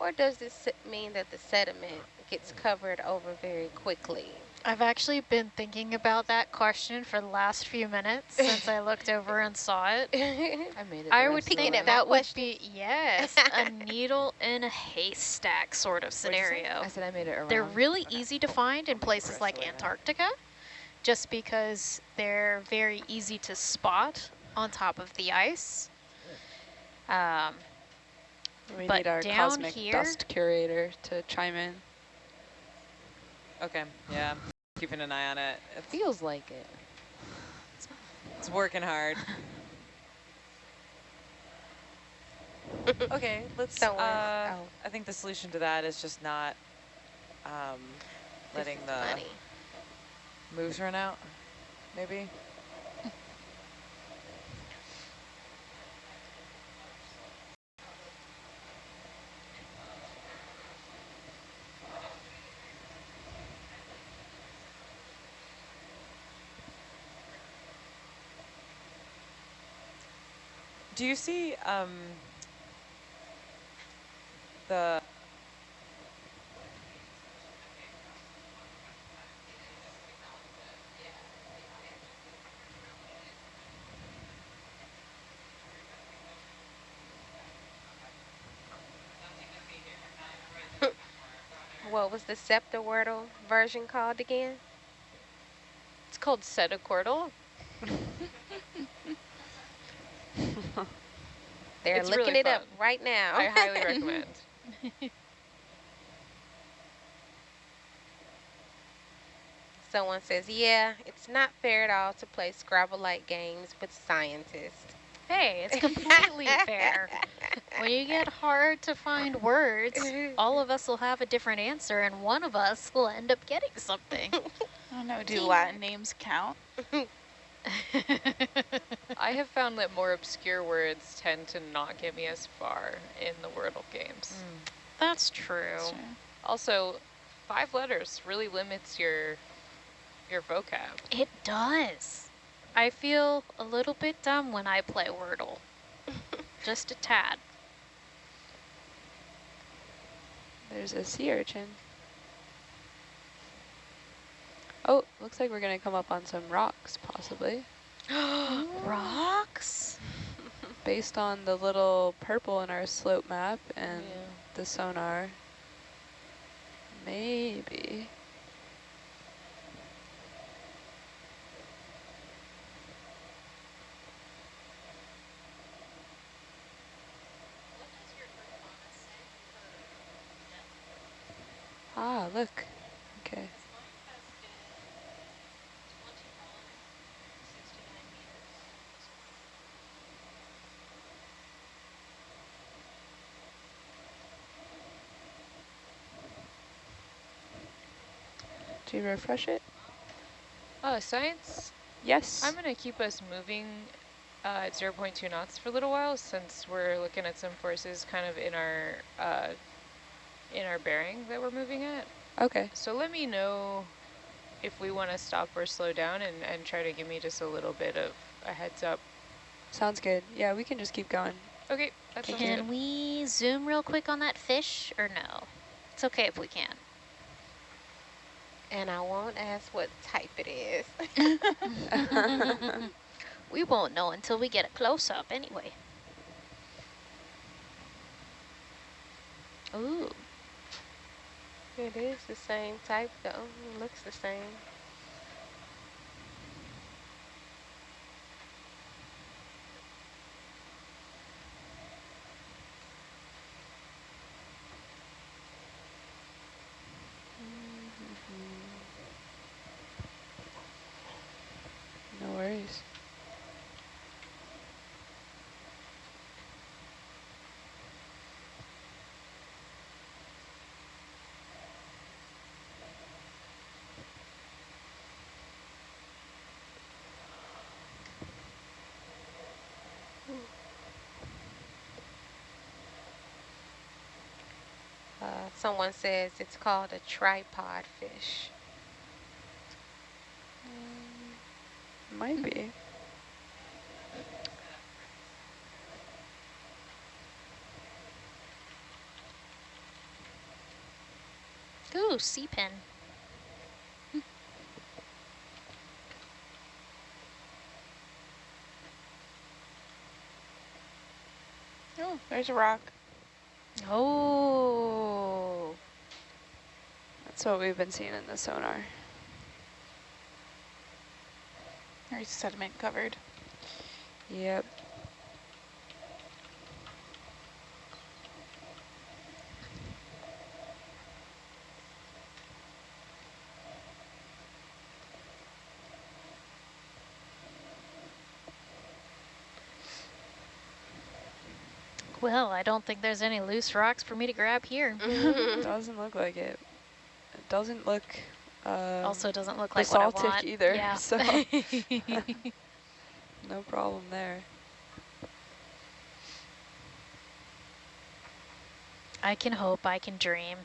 Or does this mean that the sediment gets covered over very quickly? I've actually been thinking about that question for the last few minutes since I looked over and saw it. I made it. I would rest think at way. my that would be, yes, a needle in a haystack sort of What'd you say? scenario. I said I made it around. They're really Okay. easy to find in places like the way around. Antarctica, just because they're very easy to spot on top of the ice. Um, We But need our down cosmic here- dust curator to chime in. Okay, yeah, keeping an eye on it. It Feels like it. it's working hard. okay, let's. So, uh, Uh, oh. I think the solution to that is just not um, letting the funny. moves run out. Maybe. Do you see um, the What was the Septawordle version called again? It's called Cetiquartle. They're It's looking really it up right now. I highly recommend. Someone says, yeah, it's not fair at all to play Scrabble-like games with scientists. hey, it's completely fair. When you get hard to find words, all of us will have a different answer, and one of us will end up getting something. I don't know, do Latin names count? I have found that more obscure words tend to not get me as far in the Wordle games. Mm. That's true. Sure. Also, five letters really limits your your vocab. It does. I feel a little bit dumb when I play Wordle. Just a tad. There's a sea urchin. Oh, looks like we're going to come up on some rocks, possibly. Rocks? Based on the little purple in our slope map and Yeah. the sonar. Maybe. Ah, look. Okay. Do you refresh it? Oh, science. Yes. I'm going to keep us moving uh, at 0.2 knots for a little while since we're looking at some forces kind of in our uh, in our bearing that we're moving at. okay. So let me know if we want to stop or slow down and, and try to give me just a little bit of a heads up. Sounds good. Yeah, we can just keep going. Okay, that Can good. we zoom real quick on that fish or no? It's okay if we can. And I won't ask what type it is. we won't know until we get a close-up anyway. Ooh, it is the same type though. It looks the same. No worries. Uh, someone says it's called a tripod fish. Mm, might be. Ooh, sea pen. Oh, there's a rock. Oh. That's what we've been seeing in the sonar. There's sediment covered. Yep. Well, I don't think there's any loose rocks for me to grab here. Mm-hmm. doesn't look like it. It doesn't look um, also doesn't look like what I basaltic want. either, Yeah. so no problem there. I can hope, I can dream.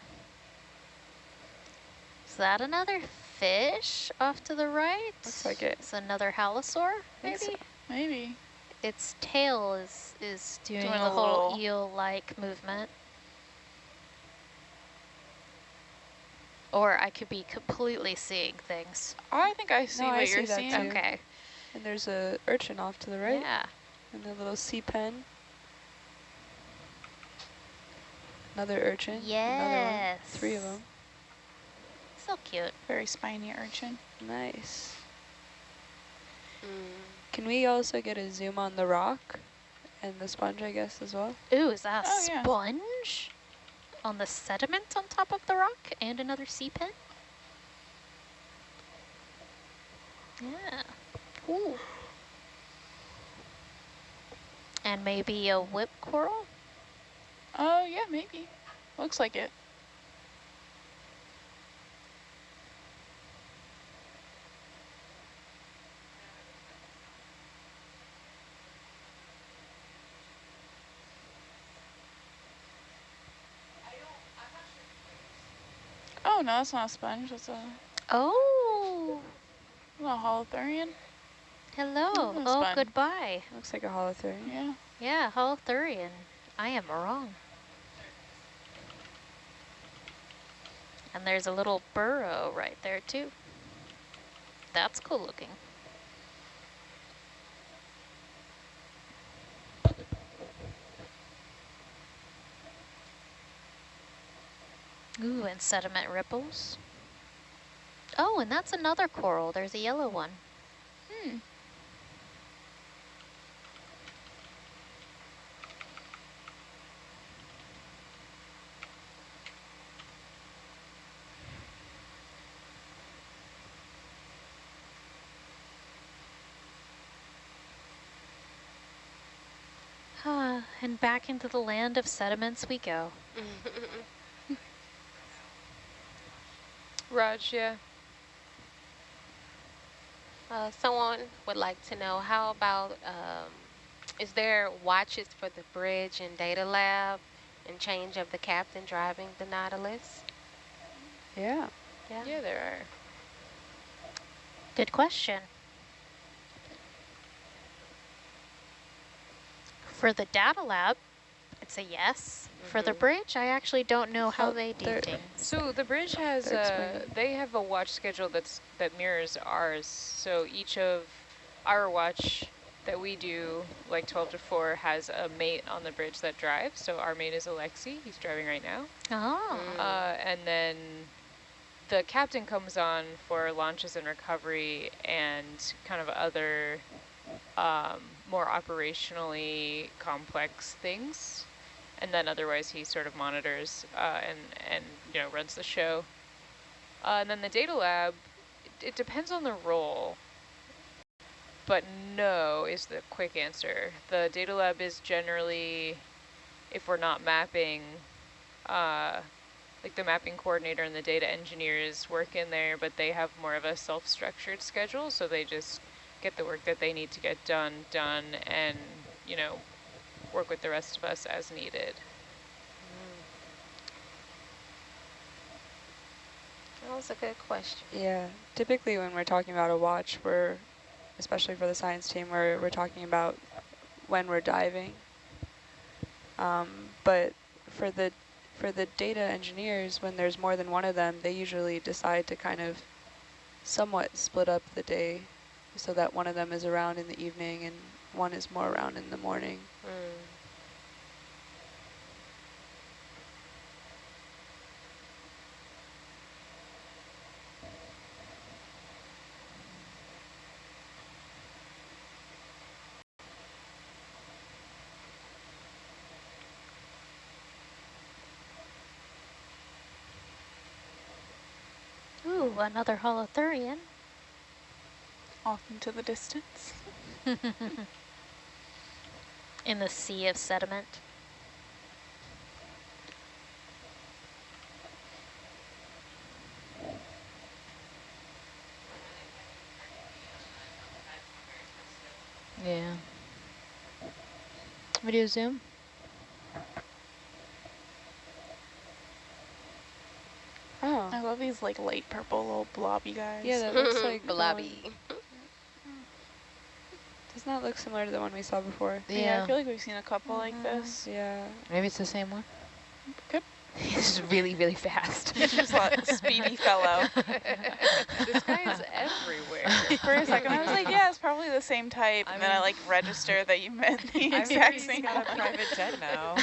Is that another fish off to the right? Looks like it. It's another halosaur, maybe? so. Maybe. Its tail is, is doing, Doing the a whole eel-like movement. Or I could be completely seeing things. I think I see No, what I you're see that seeing. too. Okay. And there's a urchin off to the right, Yeah. and a little sea pen. Another urchin. Another. Yes. Three of them. So cute. Very spiny urchin. Nice. Mm. Can we also get a zoom on the rock and the sponge, I guess, as well? Ooh, is that a Oh, yeah. On the sediment on top of the rock and another sea pen? Yeah. Ooh. And maybe a whip coral? Oh, yeah, maybe. Looks like it. No, that's not a sponge. That's a, Oh, a holothurian. hello. Oh, fun. goodbye. Looks like a holothurian. Yeah. Yeah, holothurian. I am wrong. And there's a little burrow right there too. That's cool looking. And sediment ripples. Oh, and that's another coral. There's a yellow one. Hmm. And back into the land of sediments we go. Raj, yeah. Uh, someone would like to know how about um, is there watches for the bridge and data lab and change of the captain driving the Nautilus? Yeah. Yeah. Yeah, there are. Good question. For the data lab, it's a yes. For the Mhm. bridge, I actually don't know how Oh, they do there- things. So the bridge has They're uh, explaining. they have a watch schedule that's that mirrors ours. So each of our watch that we do, like 12 to 4, has a mate on the bridge that drives. So our mate is Alexi. He's driving right now. Oh, Mm. Uh, and then the captain comes on for launches and recovery and kind of other um, more operationally complex things. And then otherwise he sort of monitors uh, and, and, you know, runs the show. Uh, and then the data lab, it, it depends on the role. But no is the quick answer. The data lab is generally, if we're not mapping, uh, like the mapping coordinator and the data engineers work in there, but they have more of a self-structured schedule, so they just get the work that they need to get done, done, and, you know, work with the rest of us as needed. That was a good question. Yeah. Typically when we're talking about a watch, we're especially for the science team where we're talking about when we're diving. Um, but for the for the data engineers, when there's more than one of them, they usually decide to kind of somewhat split up the day so that one of them is around in the evening and one is more around in the morning. Mm. Ooh, another holothurian. Off into the distance. In the sea of sediment. Yeah. Video zoom. Oh, I love these like light purple little blobby guys. yeah, that looks like the Blobby. Um, Doesn't that look similar to the one we saw before? yeah. Yeah. I feel like we've seen a couple like uh-huh. this. Yeah. Maybe it's the same one. Good. He's really, really fast. He's Just a speedy fellow. this guy is everywhere. For a second, I was like, yeah, it's probably the same type. I And then I like register that you meant the I exact heard he's same got a private jet now.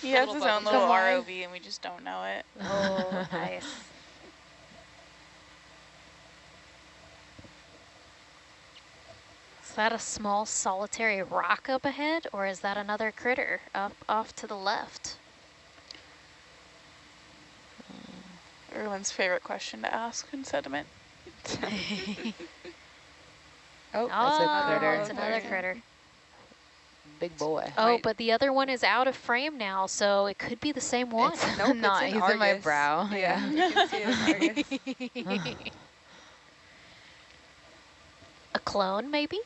He has his own little Come. ROV and we just don't know it. Oh, nice. Is that a small solitary rock up ahead, or is that another critter up off to the left? Hmm. Everyone's favorite question to ask in sediment. Oh, That's a oh, critter. It's another critter. Big boy. Oh, Wait. but the other one is out of frame now, so it could be the same one. It's Nope, not. it's in He's in my brow. Yeah, you can see it in Argus. a clone, maybe?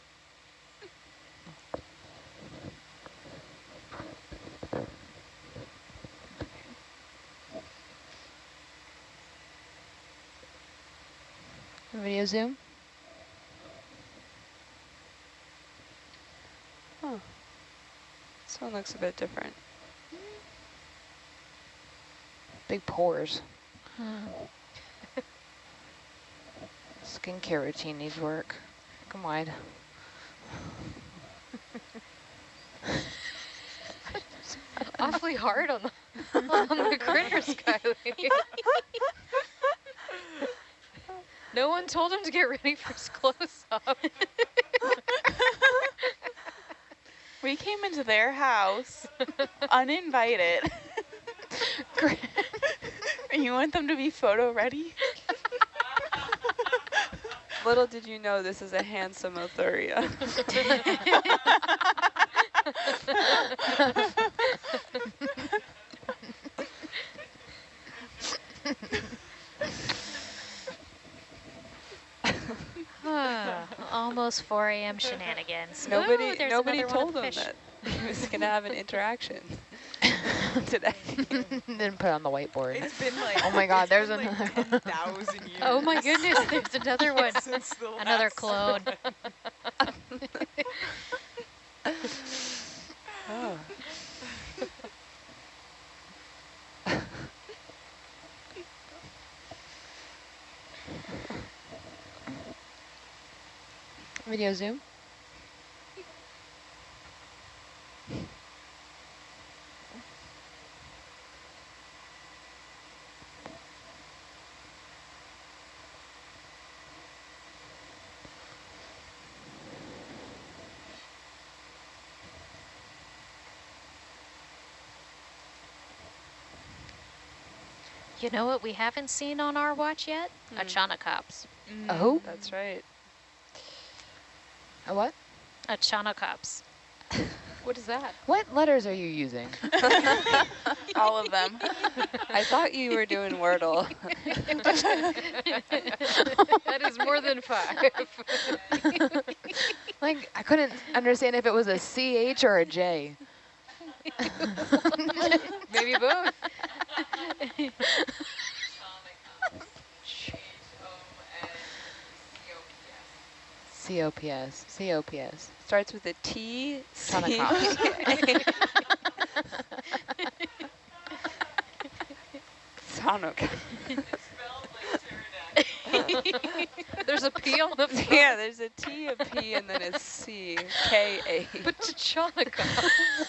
Video zoom. This one looks a bit different. Big pores. Hmm. Skincare routine needs work. Come wide. Awfully hard on the, on the critters, Kylie. No one told him to get ready for his close-up. We came into their house uninvited. and you want them to be photo ready? Little did you know this is a handsome Othuria. Almost 4 a.m. shenanigans. nobody Ooh, nobody told with him that he was going to have an interaction today. Didn't put it on the whiteboard. It's been like Oh my God, there's there's like another 10,000 years. Oh my goodness, there's another one. since the Another clone. Video zoom. You know what we haven't seen on our watch yet? Hmm. Echinocops. Oh, That's right. A what? A Echinocops. What is that? What letters are you using? All of them. I thought you were doing Wordle. that is more than five. Like, I couldn't understand if it was a CH or a J. Maybe both. COPS. COPS. Starts with a T. Ton of C- cops. Sonoc. There's a P on the front. yeah, there's a T, a P, and then a C. K A. But Tachanica.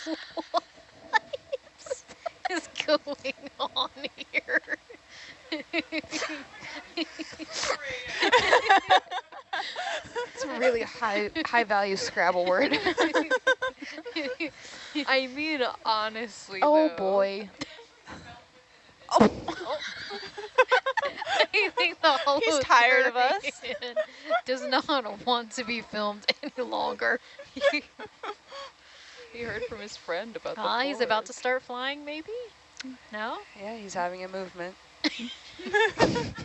what is going on here? It's a really high high value Scrabble word. I mean, honestly. oh though, boy. I think the whole He's tired of us. Australian Does not want to be filmed any longer. He heard from his friend about the. Ah, he's about to start flying, maybe? No? Yeah, he's having a movement.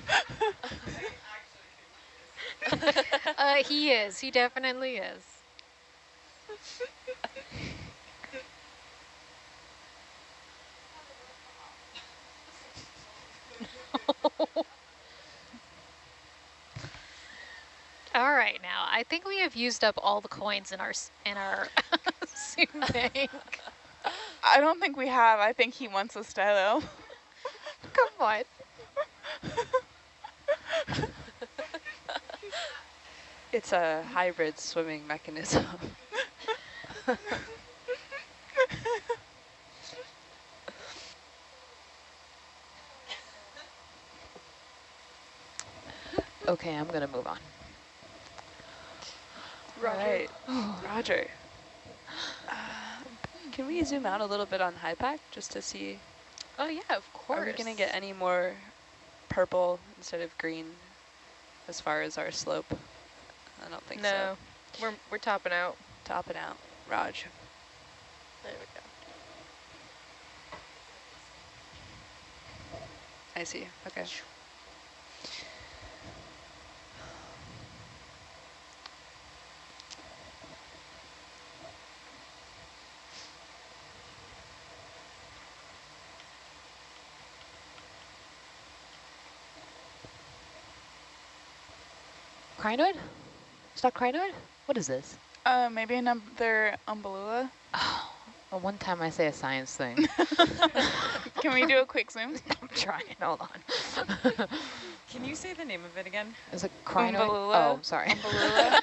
Uh, he is. He definitely is. All right, now I think we have used up all the coins in our in our soup bank. I don't think we have. I think he wants a stylo. Come on. It's a hybrid swimming mechanism. Okay, I'm gonna move on. Right. Roger. Uh, can we zoom out a little bit on HYPACK just to see, Oh yeah, of course. are we going to get any more purple instead of green as far as our slope? I don't think No, so. we're we're topping out. Topping out. Raj. There we go. I see. Okay. Crinoid? Stalked crinoid? What is this? Uh, maybe another umbellula. Oh, well, one time I say a science thing. Can we do a quick zoom? I'm trying. Hold on. Can you say the name of it again? Is it crinoid? Umbellula. Oh, sorry. Umbellula.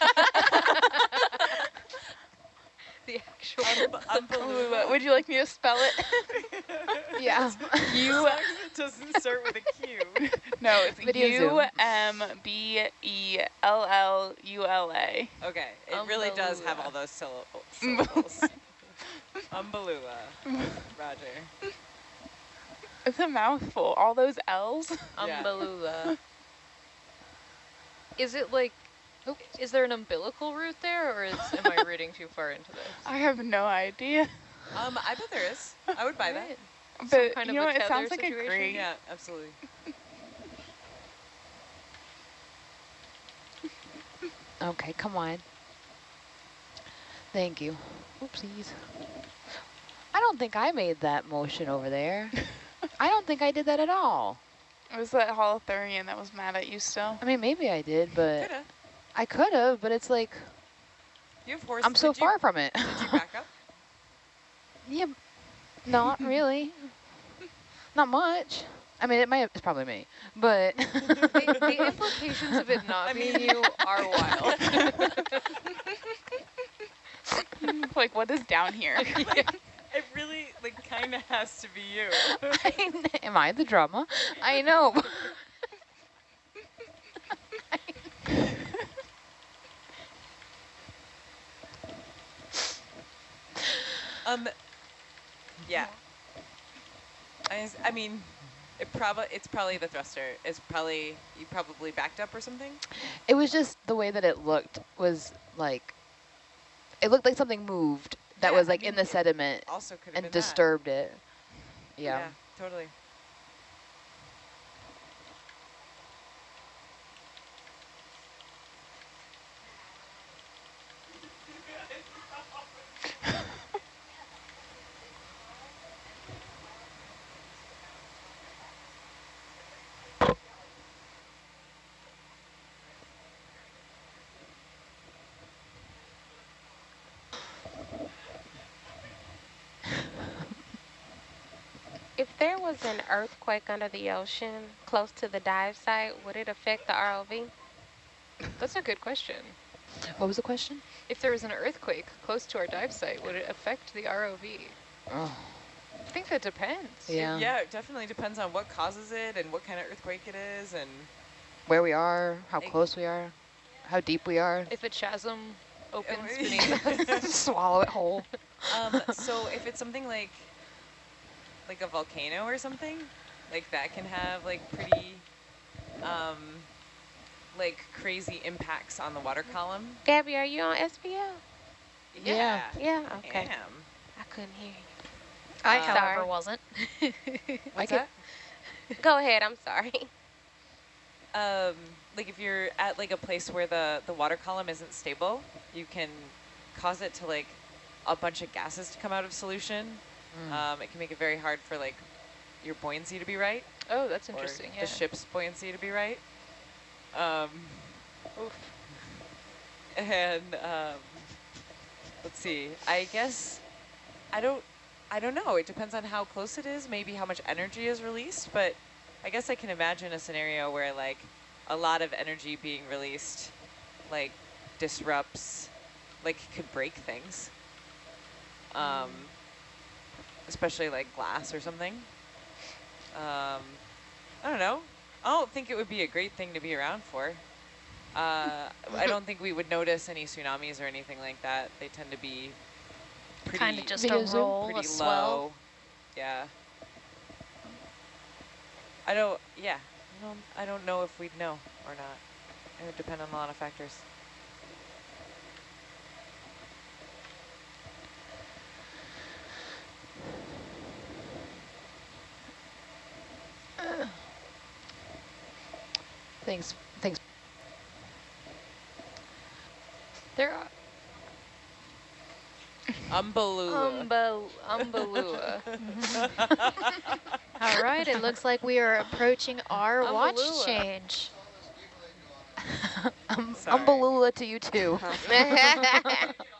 The actual. Umbellula. Would you like me to spell it? yeah. U. it doesn't start with a Q. No, it's Video U zoom. M B E L L U L A. Okay, it really does have all those syllab- syllables. Umbellula. Roger. It's a mouthful. All those L's. Yeah. Umbellula. Is it like, is there an umbilical root there, or is, am I reading too far into this? I have no idea. Um, I bet there is. I would buy that. But kind you of know a what? It tether sounds like a situation? great. Yeah, absolutely. Okay, come on. Thank you. Oopsies. I don't think I made that motion over there. I don't think I did that at all. It was that holothurian that was mad at you still. I mean, maybe I did, but Coulda. I could have, but it's like, You have horse. I'm so did you- far from it. Did you back up? yeah, not really. not much. I mean, it might have, it's probably me, but the, the implications of it not I being mean- you are wild. like, what is down here? It really, like, kind of has to be you. I am I the drama? I know. Um, yeah. I mean, it probably it's probably the thruster. It's probably you probably backed up or something. It was just the way that it looked was like, it looked like something moved that Yeah, was I like in the sediment Also and disturbed it. That. Yeah. totally. If there was an earthquake under the ocean close to the dive site, would it affect the ROV? That's a good question. What was the question? If there was an earthquake close to our dive site, would it affect the ROV? Oh, I think that depends. yeah. Yeah, it definitely depends on what causes it and what kind of earthquake it is and Where we are, how Like- close we are, how deep we are. If a chasm opens beneath us. Swallow it whole. um, so if it's something like like a volcano or something, like that can have like pretty um, like crazy impacts on the water column. Gabby, are you on SPL? Yeah. Yeah, I okay. am. I couldn't hear you. I, Uh, however, Sorry. wasn't. What's that? Go ahead, I'm sorry. Um, like if you're at like a place where the, the water column isn't stable, you can cause it to like a bunch of gases to come out of solution. Mm. Um, it can make it very hard for like your buoyancy to be right. Oh, that's interesting. Yeah. the ship's buoyancy to be right. Um, Oof. and um, let's see. I guess I don't. I don't know. It depends on how close it is. Maybe how much energy is released. But I guess I can imagine a scenario where like a lot of energy being released, like disrupts, like could break things. Um, especially like glass or something. Um, I don't know. I don't think it would be a great thing to be around for. Uh, I don't think we would notice any tsunamis or anything like that. They tend to be pretty, Kind of just a zoom? roll, a pretty swell. low. Yeah. I don't. Yeah. I don't. I don't know if we'd know or not. It would depend on a lot of factors. Thanks. Thanks. There are Umbaloo. Umbel Umbellula. All right, it looks like we are approaching our watch change. Um, Sorry. To you too.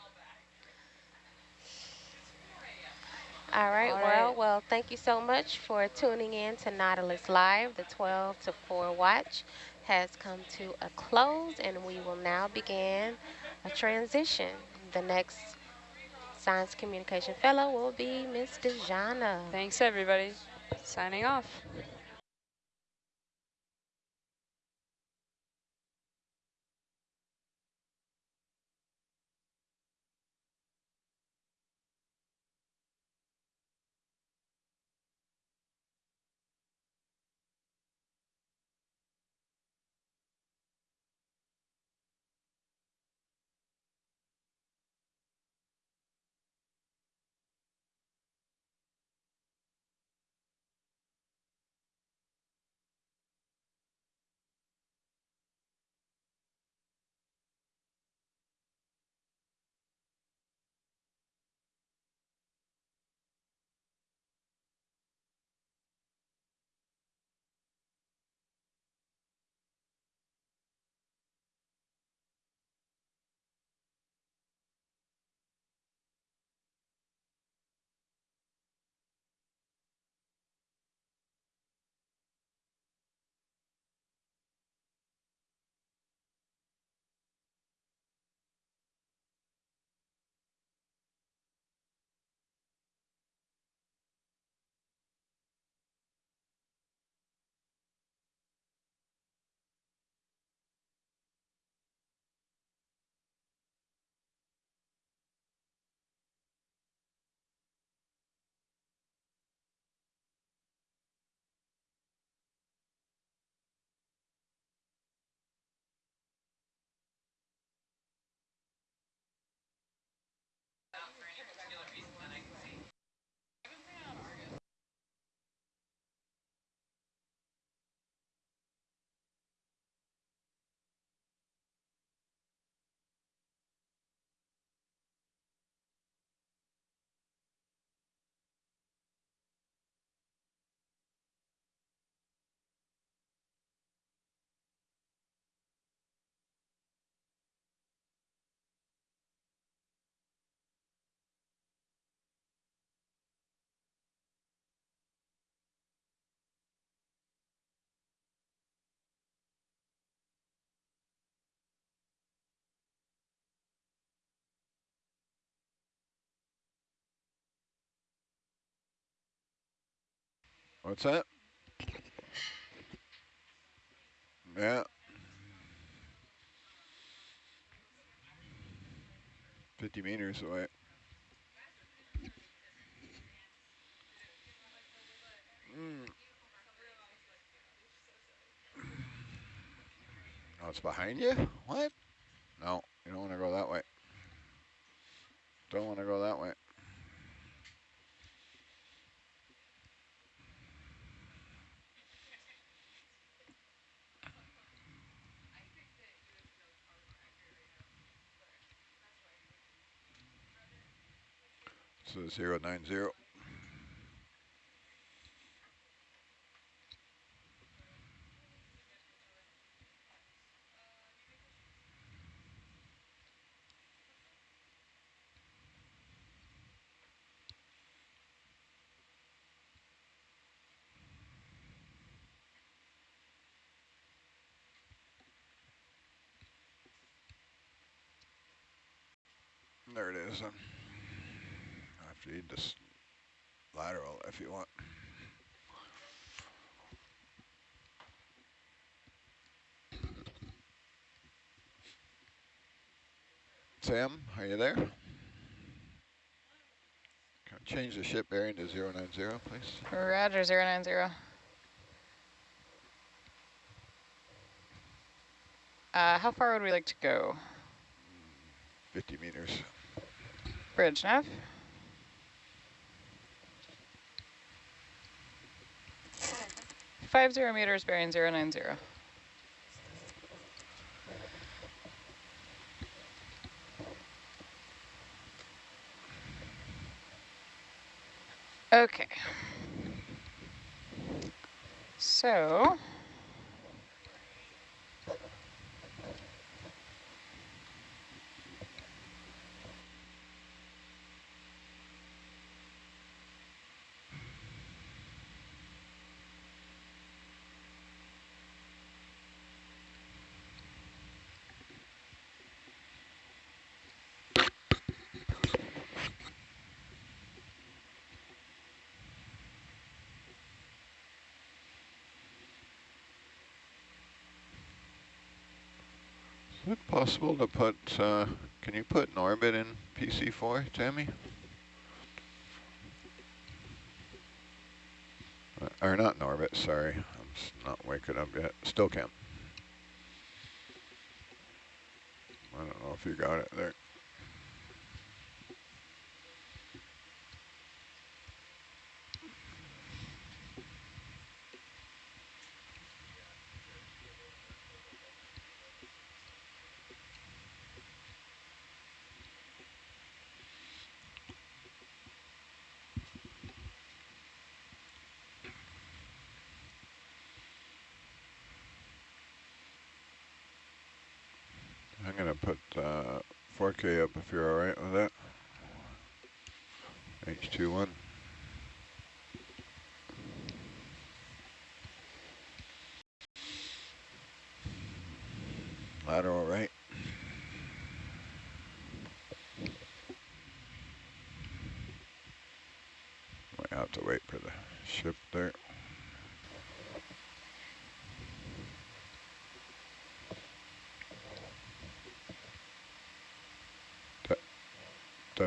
All right, All well, right. well, thank you so much for tuning in to Nautilus Live. The 12 to 4 watch has come to a close, and we will now begin a transition. The next Science Communication Fellow will be Miss Dejana. Thanks, everybody. Signing off. What's that? Yeah. Fifty meters away. Mm. Oh, it's behind you? What? No, you don't want to go that way. Don't want to go that way. Uh, nine zero. There it is. Have this lateral if you want. Sam, are you there? Can I change the ship bearing to 090, please? Roger, 090. Uh, how far would we like to go? 50 meters. Bridge nav. Five zero meters bearing zero nine zero. Okay. So Is it possible to put, uh, can you put Norbit in PC4, Tammy? Uh, or not in orbit, sorry. I'm not waking up yet. Still can't. I don't know if you got it there. Put uh, 4K up if you're all right with that. H21. Lateral right. Might have to wait for the ship there.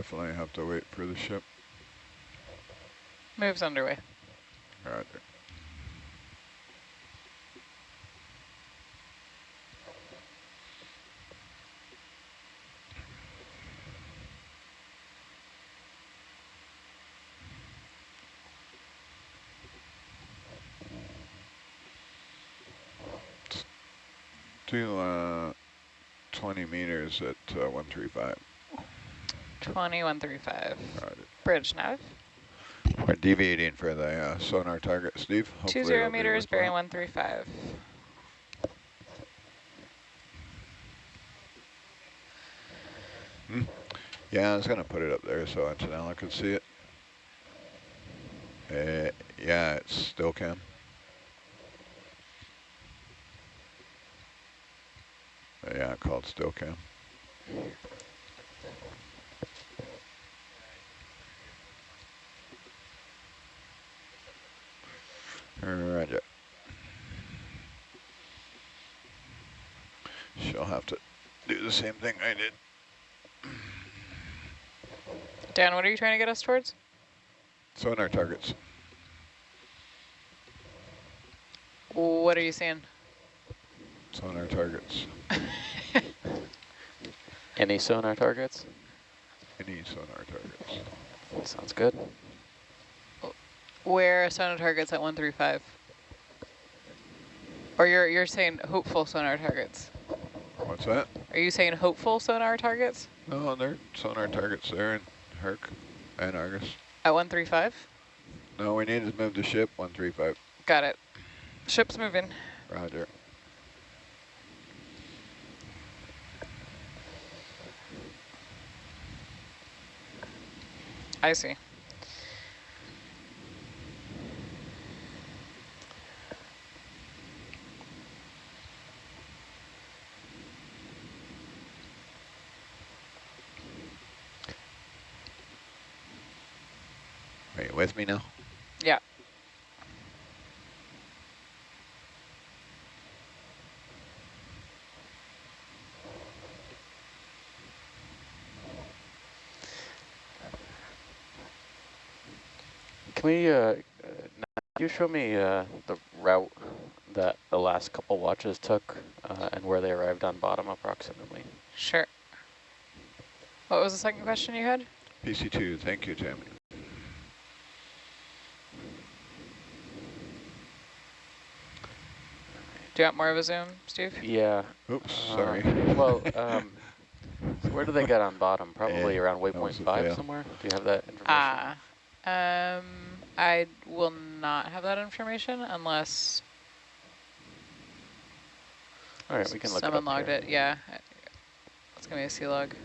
Definitely have to wait for the ship. moves underway. Roger. Do uh, 20 meters at uh, 135. 2135. Roger. Bridge nav. We're deviating for the uh, sonar target, Steve. Hopefully Two zero meters bearing worthwhile. 135. Yeah, I was gonna put it up there so Antonella could see it. Uh, yeah, it's still cam. Uh, yeah, called still cam. Roger. She'll have to do the same thing I did. Dan, what are you trying to get us towards? Sonar targets. What are you seeing? Sonar targets. Any sonar targets? Any sonar targets. Sounds good. Where are sonar targets at 135? Or you're you're saying hopeful sonar targets? What's that? Are you saying hopeful sonar targets No, they're sonar targets there in Herc and Argus. at 135? No, we need to move the ship 135. Got it. Ship's moving. Roger. I see. With me now? Yeah. Can we, uh, uh, you show me uh, the route that the last couple watches took uh, and where they arrived on bottom approximately? Sure. What was the second question you had? PC2, thank you, Tammy. Do you want more of a zoom, Steve? Yeah. Oops, uh, sorry. well, um, so where do they get on bottom? Probably Yeah, around that waypoint five fail. somewhere? Do you have that information? Ah. Um, I will not have that information unless All right, we can look someone it up logged here. it. Yeah. Let's give me a C log.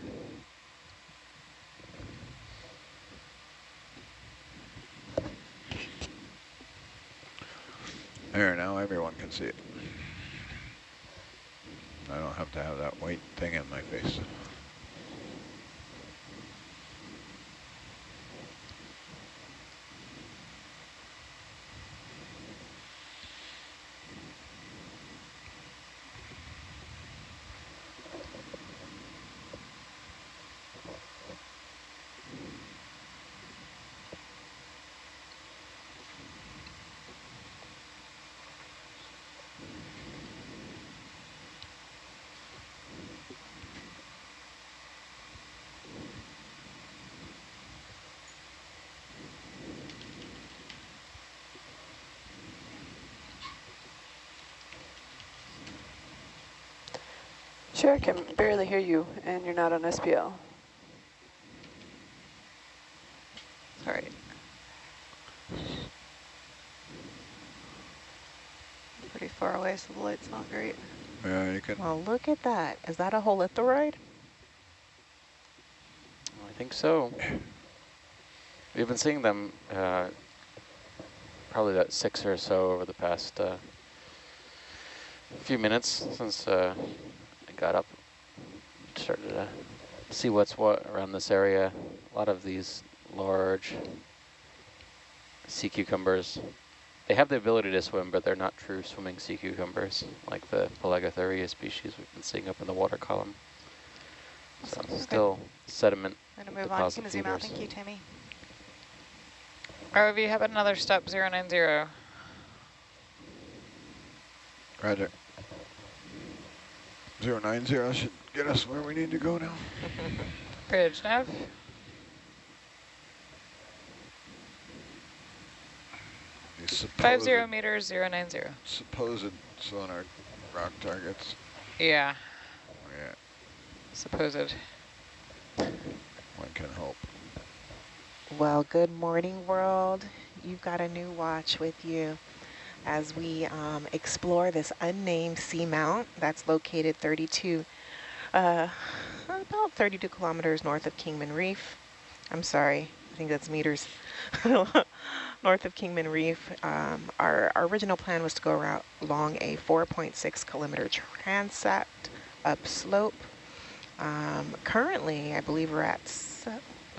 There, now everyone can see it. I don't have to have that white thing in my face. Sure, I can barely hear you, and you're not on SPL. Sorry. Pretty far away, so the light's not great. Yeah, you can. Well, look at that. Is that a holothuroid? I think so. We've been seeing them uh, probably about six or so over the past uh, few minutes since uh, I got up, started to see what's what around this area. A lot of these large sea cucumbers. They have the ability to swim, but they're not true swimming sea cucumbers, like the Pelagothuria species we've been seeing up in the water column. So Awesome. Okay. still sediment I'm going to move on. deposit You can zoom out. Thank you, Tammy. ROV, how about another step 090? Roger. Zero nine zero should get us where we need to go now. Bridge nav. These Five supposed, zero meters, 090. supposed sonar rock targets. Yeah, oh, Yeah, supposed. one can hope. Well, good morning, world. You've got a new watch with you as we um, explore this unnamed seamount that's located 32, uh, about 32 kilometers north of Kingman Reef. I'm sorry, I think that's meters. north of Kingman Reef. Um, our, our original plan was to go around along a 4.6 kilometer transect upslope. Um, currently, I believe we're at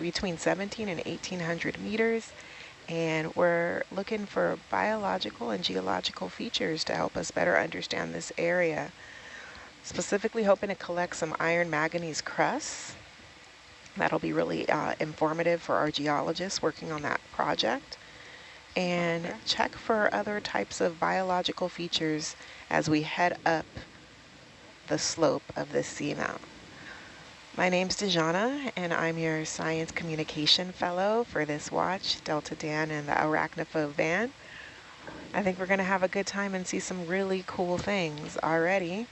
between 17 and 1800 meters. And we're looking for biological and geological features to help us better understand this area. Specifically hoping to collect some iron manganese crusts. That'll be really uh, informative for our geologists working on that project. And okay. check for other types of biological features as we head up the slope of this seamount. My name's Dejana, and I'm your Science Communication Fellow for this watch, Delta Dan and the Arachnophobe van. I think we're going to have a good time and see some really cool things already.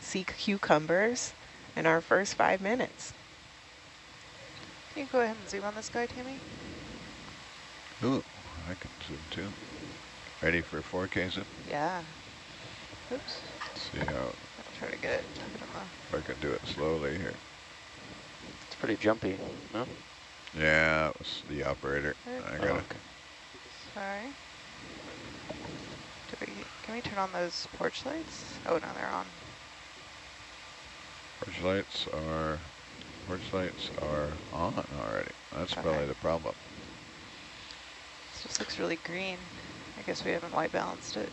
See cucumbers in our first five minutes. Can you go ahead and zoom on this guy, Tammy? Ooh, I can zoom too. Ready for 4K zoom? Yeah. Oops. Let's see how... I'll try to get it. If I can do it slowly here pretty jumpy, no? Yeah, it was the operator. I got oh, okay. Sorry. We, can we turn on those porch lights? Oh, no, they're on. Porch lights are, porch lights are on already. That's okay. probably the problem. This just looks really green. I guess we haven't white balanced it.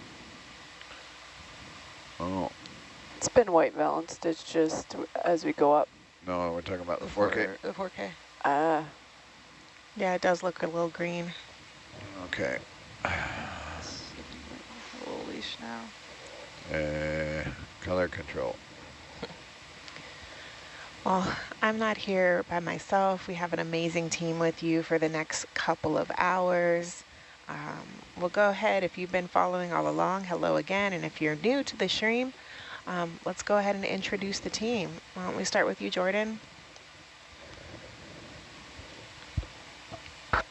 Oh. It's been white balanced. It's just as we go up no, we're talking about the 4K. The 4K. Ah. Uh, yeah, it does look a little green. Okay. a little leash now. Uh, color control. Well, I'm not here by myself. We have an amazing team with you for the next couple of hours. Um, we'll go ahead, if you've been following all along, hello again. And if you're new to the stream, um, let's go ahead and introduce the team. Why don't we start with you, Jordan?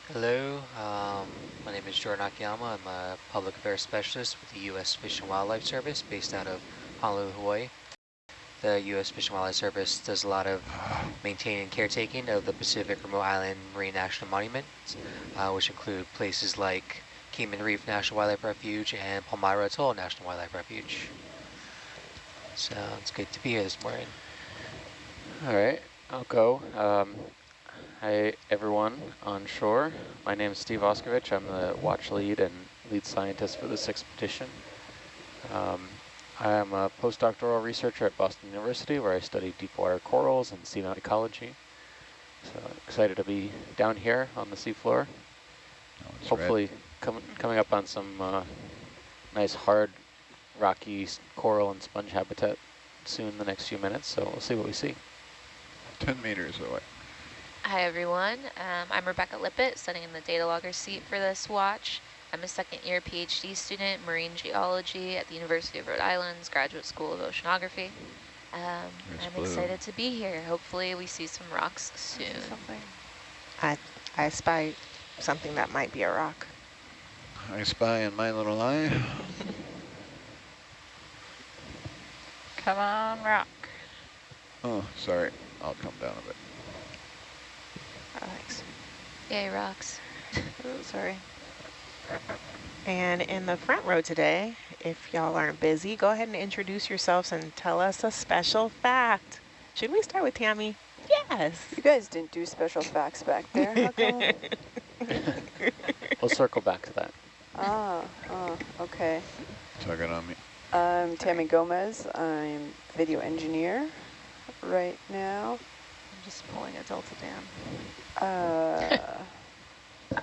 Hello, um, my name is Jordan Akiyama. I'm a public affairs specialist with the U.S. Fish and Wildlife Service based out of Honolulu, Hawaii. The U.S. Fish and Wildlife Service does a lot of maintaining and caretaking of the Pacific Remote Island Marine National Monuments, uh, which include places like Kingman Reef National Wildlife Refuge and Palmyra Atoll National Wildlife Refuge. So it's good to be here this morning. All right, I'll go. Um, hi, everyone on shore. My name is Steve Auscavitch. I'm the watch lead and lead scientist for this expedition. Um, I am a postdoctoral researcher at Boston University where I study deep water corals and seamount ecology. So excited to be down here on the seafloor. Oh, Hopefully com coming up on some uh, nice hard rocky coral and sponge habitat soon the next few minutes, so we'll see what we see. 10 meters away. Hi everyone, um, I'm Rebecca Lippett, sitting in the data logger seat for this watch. I'm a second year PhD student, marine geology at the University of Rhode Island's Graduate School of Oceanography. Um, I'm blue. excited to be here. Hopefully we see some rocks soon. I, I spy something that might be a rock. I spy in my little eye. Come on, rock. Oh, sorry. I'll come down a bit. Oh, thanks. Yay, rocks. oh, sorry. And in the front row today, if y'all aren't busy, go ahead and introduce yourselves and tell us a special fact. Should we start with Tammy? Yes. You guys didn't do special facts back there. we'll circle back to that. Ah, oh, okay. Tugging on me. I'm Tammy Gomez. I'm video engineer right now. I'm just pulling a Delta Dan. Uh,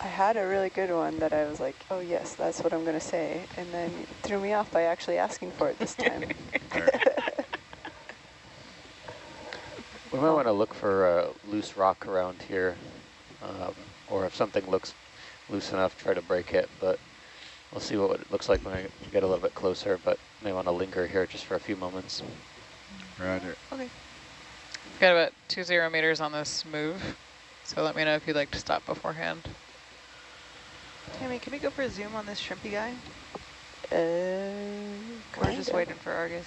I had a really good one that I was like, oh yes, that's what I'm going to say. And then threw me off by actually asking for it this time. we might want to look for a loose rock around here. Um, or if something looks loose enough, try to break it. But We'll see what it looks like when I get a little bit closer, but may want to linger here just for a few moments. Roger. Okay. We've got about two zero meters on this move, so let me know if you'd like to stop beforehand. Tammy, can we go for a zoom on this shrimpy guy? Uh, We're just waiting for Argus.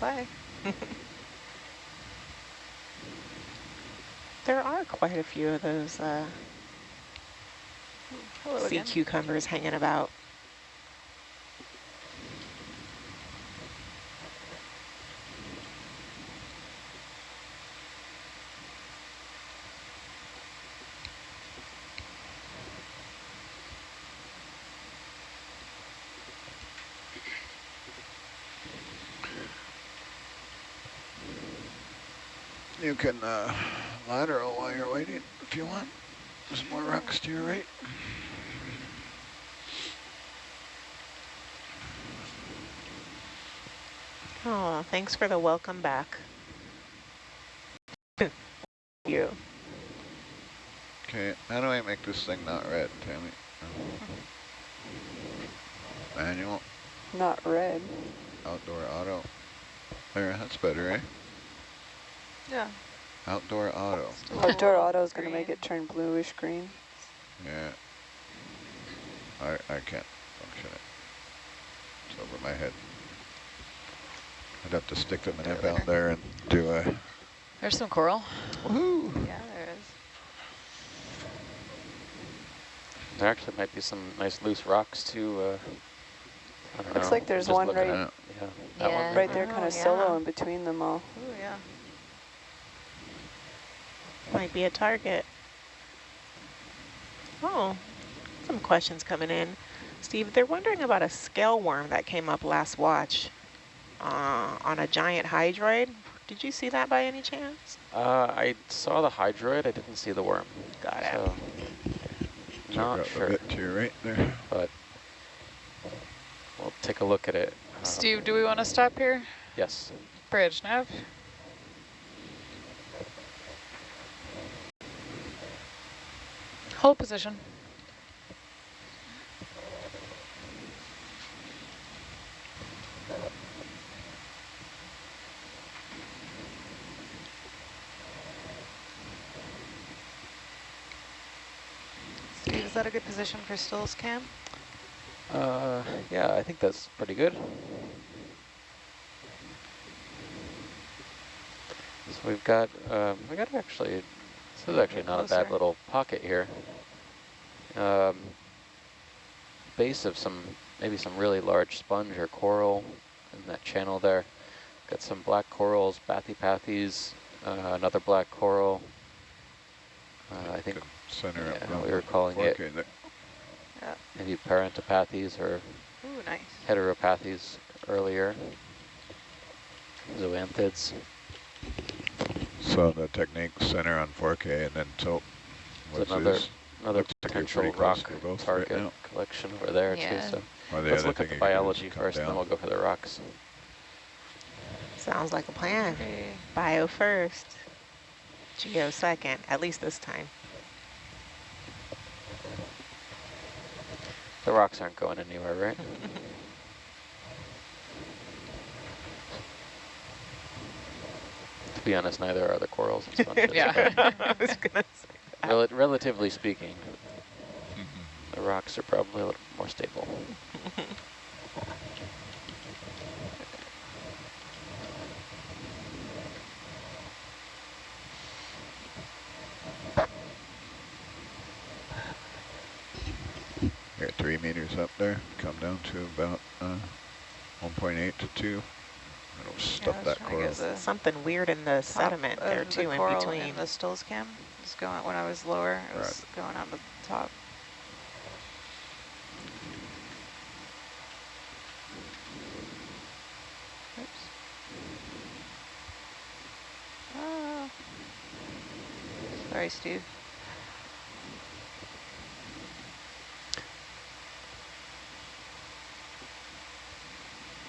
Bye. There are quite a few of those uh, Hello sea again. cucumbers hanging about. You can uh lateral while you're waiting if you want. There's more rocks to your right. Oh, thanks for the welcome back. you. Okay, how do I make this thing not red, Tammy? Manual, Not red. outdoor auto. There, that's better, eh? Yeah. Outdoor auto. Outdoor auto is going to make it turn bluish green. Yeah. I I can't function it. It's over my head. I'd have to stick them in down there and do a There's some coral. woohoo. Yeah, there is. There actually might be some nice loose rocks too. Uh, I don't Looks know. like there's Just one right- at- Yeah, that Yeah. one. Right there, Oh, kind of yeah. solo in between them all. Oh, yeah. Might be a target. Oh, some questions coming in. Steve, they're wondering about a scale worm that came up last watch uh, on a giant hydroid. Did you see that by any chance? Uh, I saw the hydroid. I didn't see the worm. Got it. So not out the sure, bit to your right there. but we'll take a look at it. Um, Steve, do we want to stop here? Yes. Bridge nav. Hold position. Steve, is that a good position for stills cam? Uh, yeah, I think that's pretty good. So we've got, um, we got actually, this is actually not a bad little pocket here. Um, base of some, maybe some really large sponge or coral in that channel there. Got some black corals, Bathypathes, uh, another black coral. Uh, I think Good center yeah, up. around we were the calling it fork, there. maybe Parantipathes or Ooh, nice. heteropathes earlier. Zoanthids. So the technique center on 4K and then tilt. So What's another this? another Looks like potential rock to both right collection over there Yeah. too. So Or the let's look at the you can do is biology come first, and then we'll go for the rocks. Sounds like a plan. Okay. Bio first, geo second, at least this time. The rocks aren't going anywhere, right? to be honest, neither are the corals and sponges. Yeah. I was gonna say that. Rel relatively speaking, the rocks are probably a little more stable. You're at three meters up there. Come down to about uh, 1.8 to 2. It'll stuff I was that coral. get the Something weird in the top sediment there of the too, in between. In the stills cam was going when I was lower. It was going on the top. Oops. Ah. Sorry, Steve.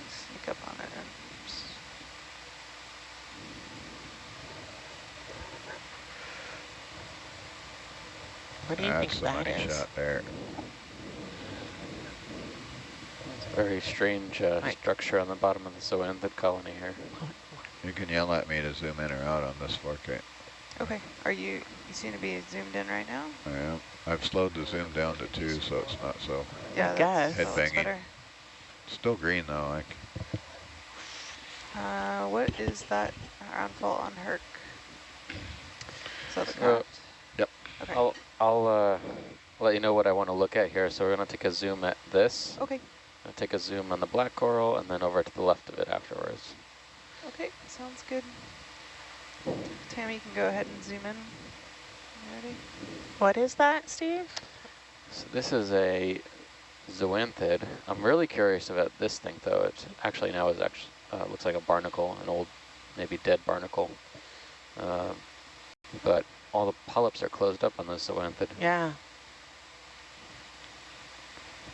Sneak up on it. and s- What do you That's think the that money shot there. It's a very strange uh, Right. structure on the bottom of the zoanthid colony here. You can yell at me to zoom in or out on this 4K. Okay, are you, you seem to be zoomed in right now? I am. I've slowed the zoom down to 2 so it's not so. Yeah, guess. that's, that looks Headbanging. better. Still green though. Like Uh, what is that ground fault on Herc? So the So, craft. yep. Okay. I'll, I'll uh, let you know what I want to look at here. So we're going to take a zoom at this. Okay. I'll take a zoom on the black coral and then over to the left of it afterwards. Okay, sounds good. Tammy, you can go ahead and zoom in. Ready? What is that, Steve? So this is a zoanthid. I'm really curious about this thing though. It actually now is actually uh, looks like a barnacle, an old, maybe dead barnacle. Uh, but all the polyps are closed up on the zoanthid. Yeah.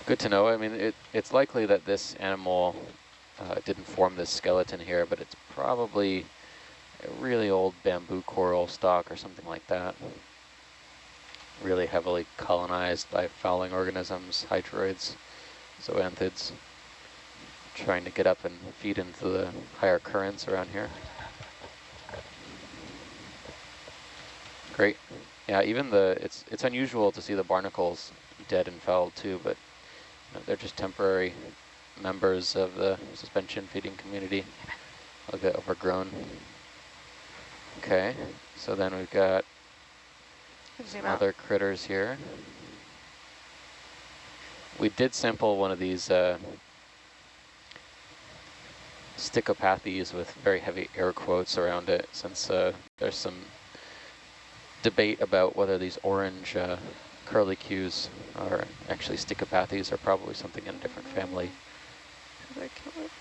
Good to know. I mean, it, it's likely that this animal uh, didn't form this skeleton here, but it's probably a really old bamboo coral stock or something like that. Really heavily colonized by fouling organisms, hydroids, zoanthids, trying to get up and feed into the higher currents around here. Great. Yeah, even the, it's, it's unusual to see the barnacles dead and fouled too, but you know, they're just temporary members of the suspension feeding community. A bit overgrown. Okay, so then we've got some out. other critters here. We did sample one of these uh, stichopathes with very heavy air quotes around it since uh, there's some debate about whether these orange uh, curlicues are actually stichopathes or probably something in a different family. Did I kill it?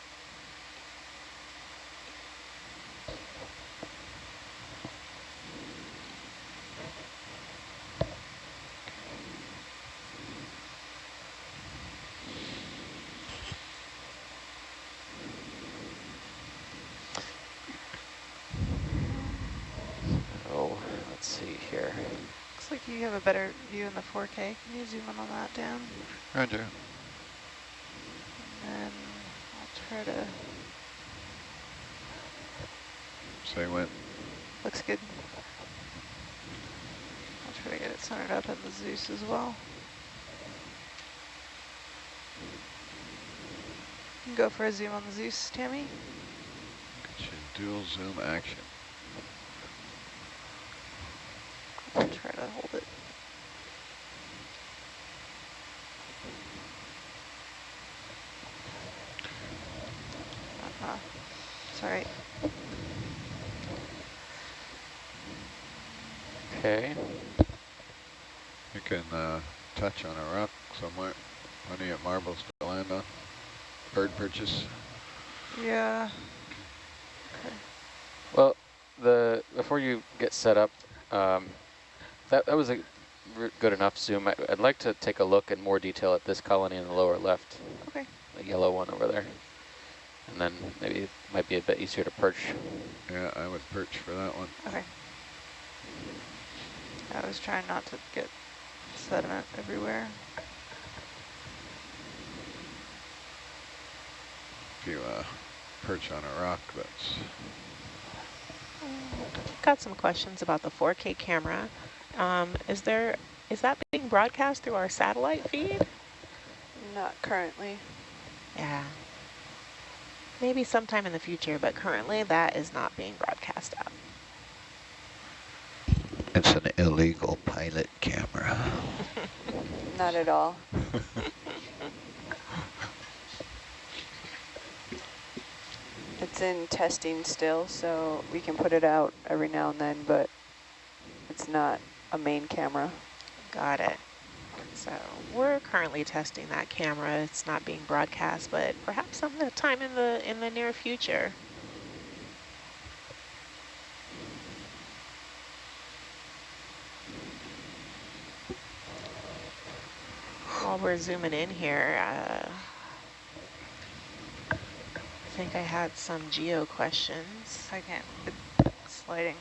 Oh, let's see here. Looks like you have a better view in the 4K. Can you zoom in on that, Dan? Roger. And then I'll try to, Say when. looks good. I'll try to get it centered up in the Zeus as well. You can go for a zoom on the Zeus, Tammy. Dual zoom action. I'll try to hold it. Uh-huh. Sorry. Okay. You can uh, touch on a rock somewhere. Plenty of marbles to land on. Bird perches. Yeah. Okay. Well, the before you get set up, um, that, that was a good enough zoom. I, I'd like to take a look in more detail at this colony in the lower left, Okay. the yellow one over there. And then maybe it might be a bit easier to perch. Yeah, I would perch for that one. Okay. I was trying not to get sediment everywhere. If you uh, perch on a rock that's Got some questions about the 4K camera. Um, is there is that being broadcast through our satellite feed? Not currently. Yeah. Maybe sometime in the future, but currently that is not being broadcast out. It's an illegal pilot camera. Not at all. It's in testing still, so we can put it out every now and then, but it's not a main camera. Got it. So we're currently testing that camera. It's not being broadcast, but perhaps sometime in the in the near future. While we're zooming in here, uh, I think I had some geo questions. I can't, it's sliding.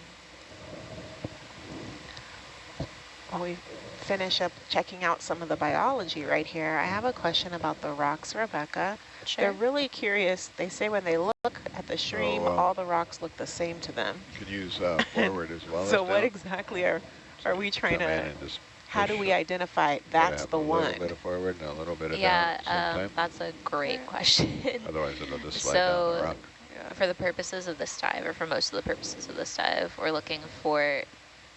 While we finish up checking out some of the biology right here, I have a question about the rocks, Rebecca. Sure. They're really curious. They say when they look at the stream, Oh, uh, all the rocks look the same to them. You Could use uh, forward as well so as what down. exactly are, are we trying Come to, and just how do we identify Gotta that's have the a one? little bit of forward and a little bit of Yeah, um, the same time. that's a great question. Otherwise it'll just slide down the So rock. for the purposes of this dive, or for most of the purposes of this dive, we're looking for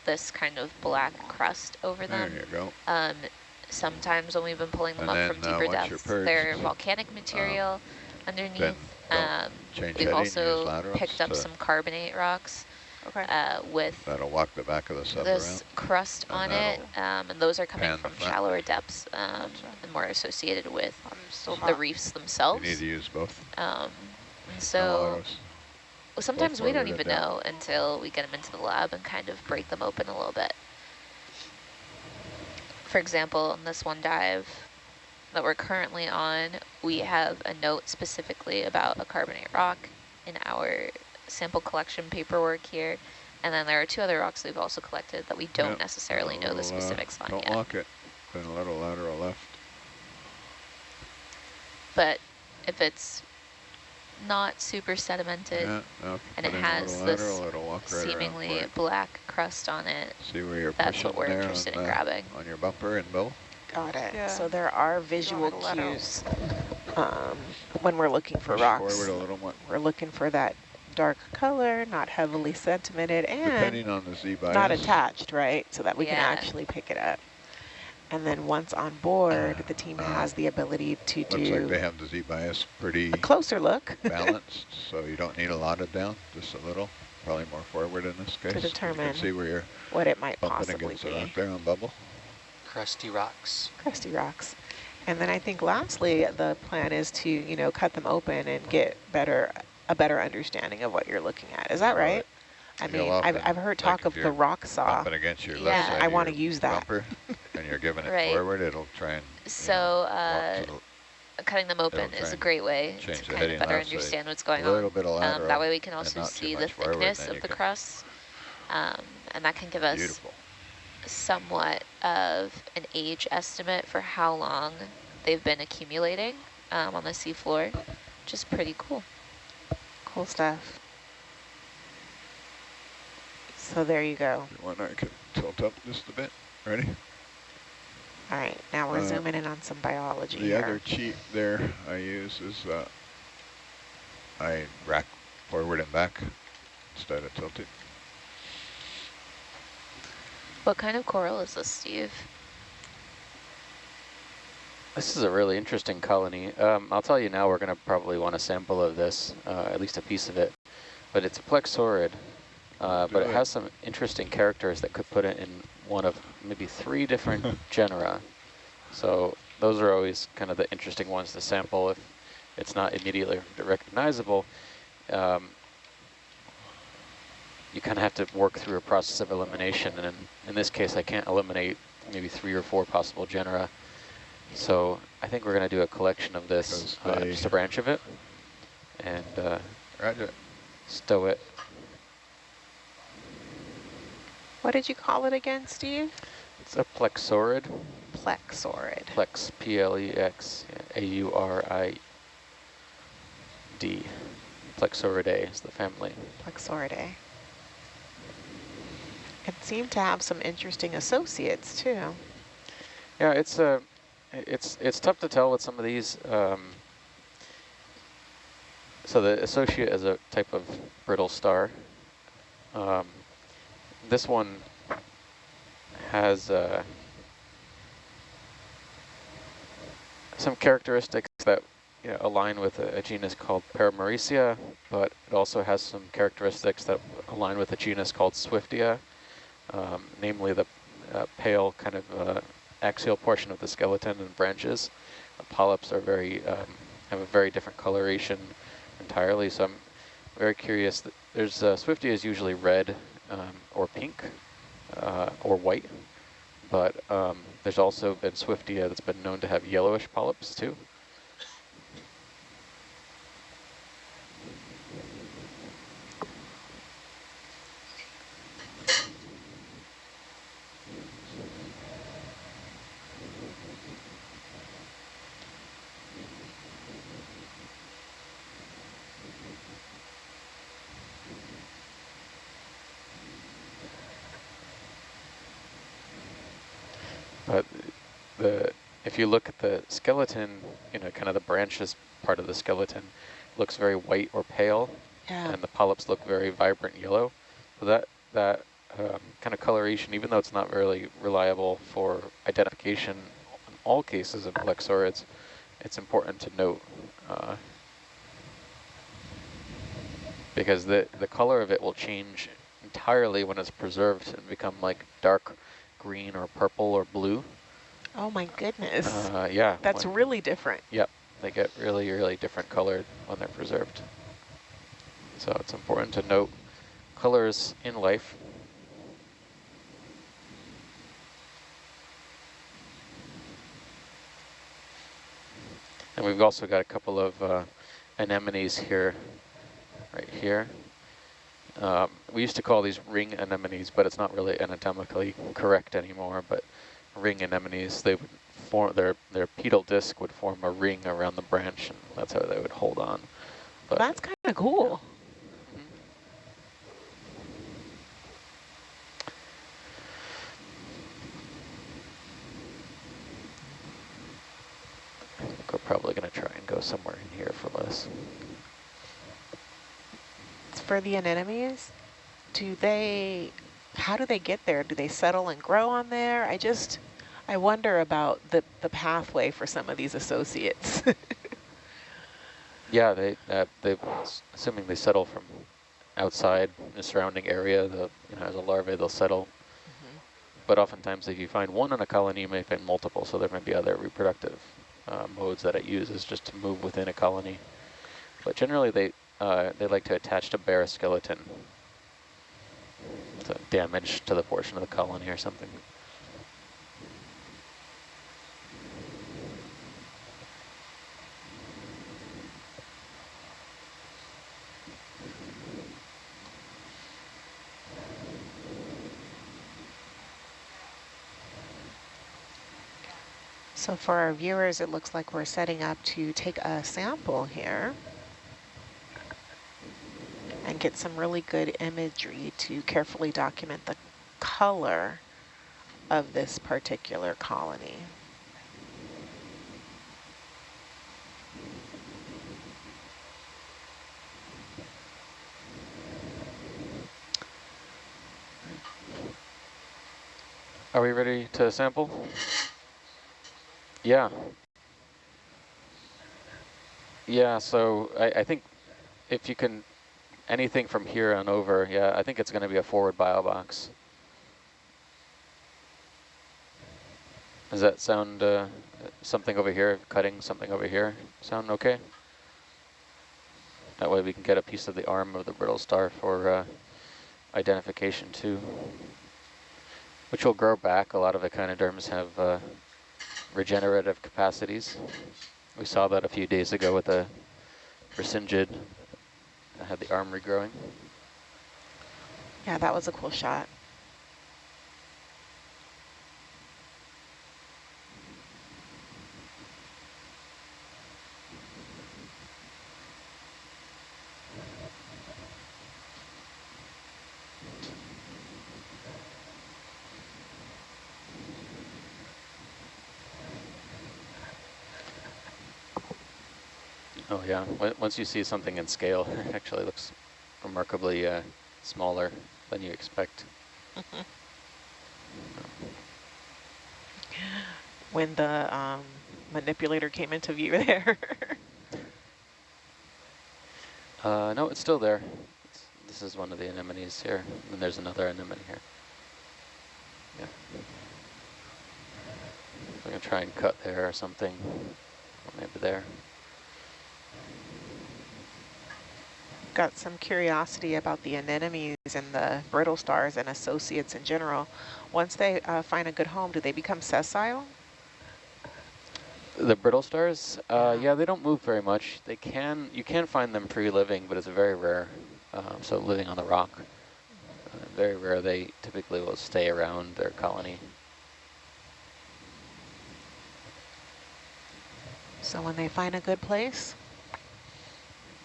this kind of black crust over There them. you go. Um, sometimes when we've been pulling them And up from then, uh, deeper once you're depths, perched, they're volcanic material underneath. Um, change we've heading, also picked up some carbonate rocks Okay. uh, with That'll walk the back of the sub this around. crust and on it, um, and those are coming from shallower depths um, and more associated with the not, reefs themselves. You need to use both. Um, so. Well, sometimes we don't even down. know until we get them into the lab and kind of break them open a little bit. For example, in this one dive that we're currently on, we have a note specifically about a carbonate rock in our sample collection paperwork here. And then there are two other rocks we've also collected that we don't Yep. necessarily know the little, uh, specifics on Don't yet. lock it. Then a little lateral left. But if it's not super sedimented Yeah, now and it put in a has this lateral, right seemingly black crust on it, See where you're that's what we're interested in the- grabbing. On your bumper and bill? Got it. Yeah. So there are visual to let out. cues um, when we're looking for Push rocks. a little more. We're looking for that dark color, not heavily sedimented, and Depending on the Z bias. not attached, right? So that we can actually pick it up. And then once on board, the team uh, has the ability to Looks like they have the Z bias pretty a closer look balanced, so you don't need a lot of down, just a little. Probably more forward in this case. You determine can see where you're what it might bumping possibly against the be. rock there on bubble. Crusty rocks. Crusty rocks. And then I think lastly, the plan is to, you know, cut them open and get better, a better understanding of what you're looking at. Is that right? I mean, I've, I've heard talk if of the rock saw. Bumping against your Yeah. left side I wanna use that. bumper, and you're giving it Right. forward, it'll try and you So know, uh, to cutting them open is a great way change to the kind of better left, so understand what's going a little on. bit of Um, that way we can also see the much forward, thickness of the crust. Um, and that can give us Beautiful. somewhat of an age estimate for how long they've been accumulating um, on the seafloor, which is pretty cool. Cool stuff. So there you go. You want, I can tilt up just a bit. Ready? All right, now we're Uh, zooming in on some biology The here. other cheat there I use is uh, I rack forward and back instead of tilting. What kind of coral is this, Steve? This is a really interesting colony. Um, I'll tell you now, we're going to probably want a sample of this, uh, at least a piece of it. But it's a plexaurid, uh, but it has some interesting characters that could put it in one of maybe three different genera. So those are always kind of the interesting ones to sample if it's not immediately recognizable. Um, you kind of have to work through a process of elimination, and in, in this case, I can't eliminate maybe three or four possible genera. So I think we're going to do a collection of this, uh, just a branch of it, and uh, Roger. stow it. What did you call it again, Steve? It's a plexaurid, Plexaurid. plex, P-L-E-X, A-U-R-I-D. Plexauridae is the family. Plexauridae. It seemed to have some interesting associates too. Yeah, it's uh, it's it's tough to tell with some of these. Um, so the associate is a type of brittle star. Um, this one has uh, some characteristics that you know, align with a, a genus called Paramuricea, but it also has some characteristics that align with a genus called Swiftia, um, namely the uh, pale kind of uh, axial portion of the skeleton and branches. The polyps are very um, have a very different coloration entirely. So I'm very curious. There's uh, Swiftia is usually red um, or pink uh, or white, but um, there's also been Swiftia that's been known to have yellowish polyps too. But the if you look at the skeleton, you know, kind of the branches part of the skeleton looks very white or pale, Yeah. and the polyps look very vibrant yellow. So that that um, kind of coloration, even though it's not really reliable for identification in all cases of plexaurids, it's important to note uh, because the the color of it will change entirely when it's preserved and become like dark green or purple or blue. Oh my goodness. Uh, yeah. That's when- really different. Yep, they get really, really different colored when they're preserved. So it's important to note colors in life. And we've also got a couple of uh, anemones here, right here. Um, we used to call these ring anemones, but it's not really anatomically correct anymore. But ring anemones, they would form their their pedal disc would form a ring around the branch, and that's how they would hold on. But That's kind of cool. we're probably going to try and go somewhere in here for less. For the anemones, do they, how do they get there? Do they settle and grow on there? I just, I wonder about the, the pathway for some of these associates. Yeah, they uh, they assuming they settle from outside the surrounding area. The you know as a larvae they'll settle. But oftentimes, if you find one in a colony, you may find multiple. So there may be other reproductive uh, modes that it uses just to move within a colony. But generally, they uh, they like to attach to bare skeleton. Damage to the portion of the colony or something. So for our viewers, it looks like we're setting up to take a sample here and get some really good imagery to carefully document the color of this particular colony. Are we ready to sample? Yeah. Yeah, so I, I think if you can, anything from here on over, yeah, I think it's going to be a forward bio box. Does that sound uh, something over here, cutting something over here, sound okay? That way we can get a piece of the arm of the brittle star for uh, identification too, which will grow back. A lot of echinoderms have uh, regenerative capacities. We saw that a few days ago with a Brisingid that had the arm regrowing. Yeah, that was a cool shot. Oh yeah, once you see something in scale, it actually looks remarkably uh, smaller than you expect. when the um, manipulator came into view there. uh, no, it's still there. It's, this is one of the anemones here, and there's another anemone here. Yeah. I'm gonna try and cut there or something, maybe there. Got some curiosity about the anemones and the brittle stars and associates in general. Once they uh, find a good home, do they become sessile? The brittle stars, uh, yeah, they don't move very much. They can, you can find them free-living, but it's very rare. Um, so living on the rock, uh, very rare. They typically will stay around their colony. So when they find a good place,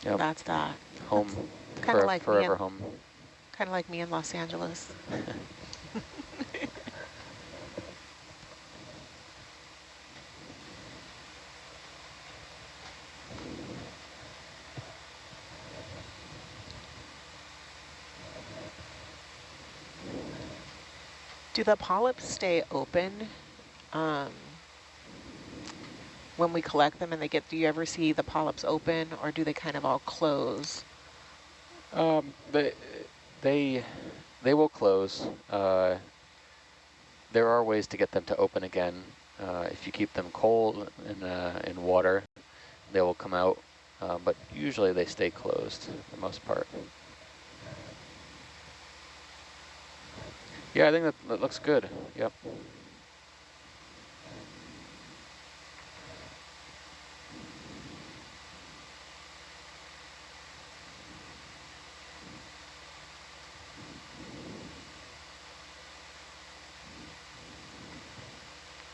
Yep. that's that. Home, Kind of like me forever in, home. Kind of like me in Los Angeles. Do the polyps stay open um, when we collect them and they get, do you ever see the polyps open or do they kind of all close? Um, they, they, they will close. Uh, there are ways to get them to open again. Uh, if you keep them cold in, uh, in water, they will come out. uh, but usually they stay closed for the most part. Yeah, I think that, that looks good. Yep.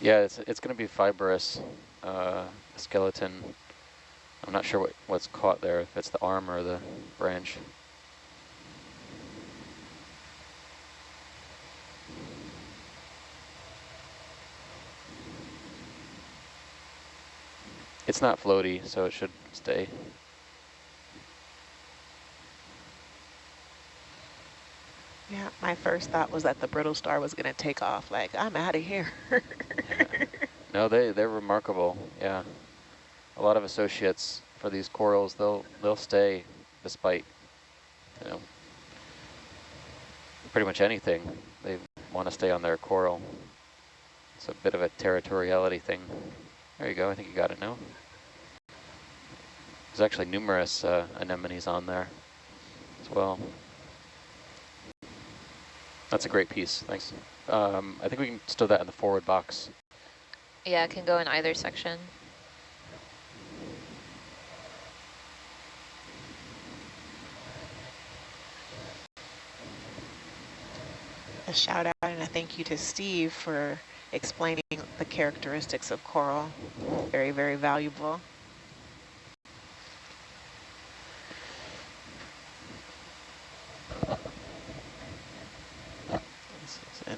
Yeah, it's it's going to be fibrous uh, skeleton. I'm not sure what what's caught there. If it's the arm or the branch. It's not floaty, so it should stay. Yeah, my first thought was that the brittle star was going to take off. Like, I'm out of here. No, they they're remarkable. Yeah, a lot of associates for these corals. They'll they'll stay despite you know pretty much anything. They want to stay on their coral. It's a bit of a territoriality thing. There you go. I think you got it now. There's actually numerous uh, anemones on there as well. That's a great piece. Thanks. Um, I think we can stow that in the forward box. Yeah, it can go in either section. a shout out and a thank you to Steve for explaining the characteristics of coral. Very, very valuable.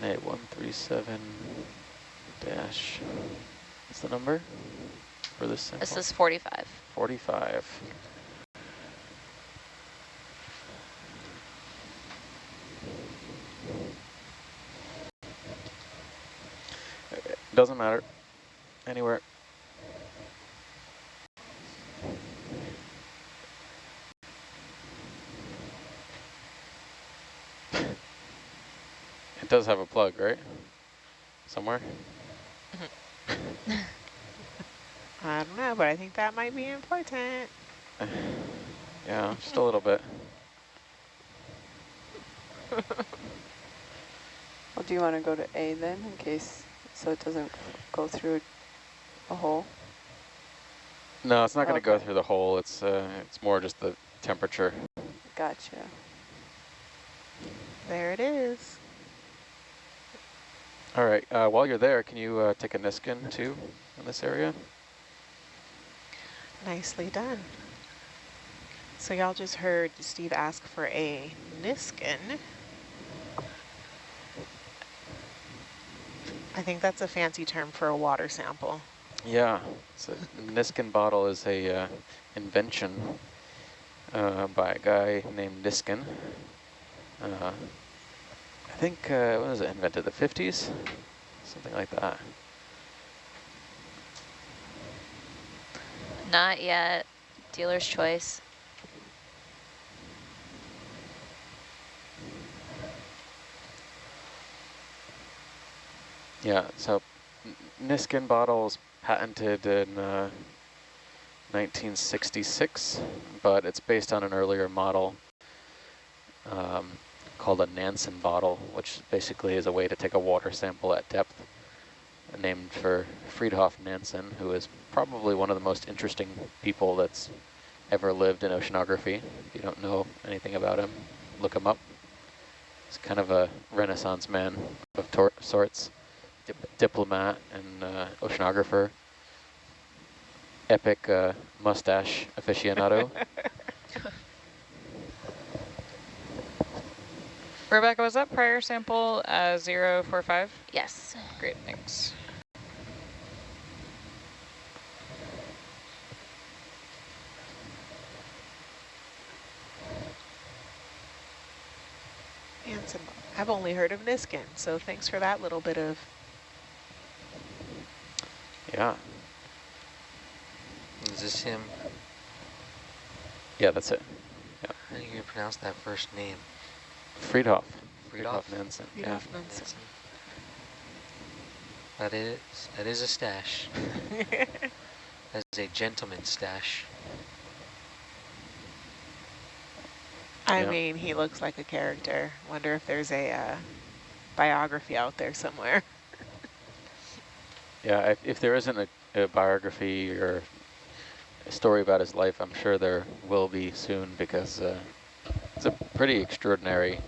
NA137 dash, what's the number for this sample? This is 45. 45. Doesn't matter. Anywhere. It does have a plug, right? Somewhere? I don't know, but I think that might be important. Yeah, just a little bit. Well, do you want to go to A then, in case, so it doesn't go through a hole? No, it's not going to go through the hole. It's uh, it's more just the temperature. Gotcha. There it is. All right. Uh, while you're there, can you uh, take a Niskin too in this area? Nicely done. So y'all just heard Steve ask for a Niskin. I think that's a fancy term for a water sample. Yeah. So Niskin bottle is a uh, invention uh, by a guy named Niskin. Uh, think uh, when was it invented? The 50s, something like that. Not yet. Dealer's choice. Yeah, so Niskin bottle was patented in uh, 1966, but it's based on an earlier model um, called a Nansen bottle, which basically is a way to take a water sample at depth, named for Fridtjof Nansen, who is probably one of the most interesting people that's ever lived in oceanography. If you don't know anything about him, look him up. He's kind of a renaissance man of sorts dip diplomat and uh, oceanographer, epic uh, mustache aficionado. Rebecca, was that prior sample uh, 045? Yes. Great, thanks. Nansen. I've only heard of Niskin, so thanks for that little bit of yeah, Is this him? yeah, that's it. How do you pronounce that first name? Fridtjof. Fridtjof? Nansen. Fridtjof Yeah. Nansen. That is, that is a stash. That's a gentleman's stash. I Yeah. mean, he looks like a character. Wonder if there's a uh, biography out there somewhere. Yeah, if, if there isn't a, a biography or a story about his life, I'm sure there will be soon because uh, it's a pretty extraordinary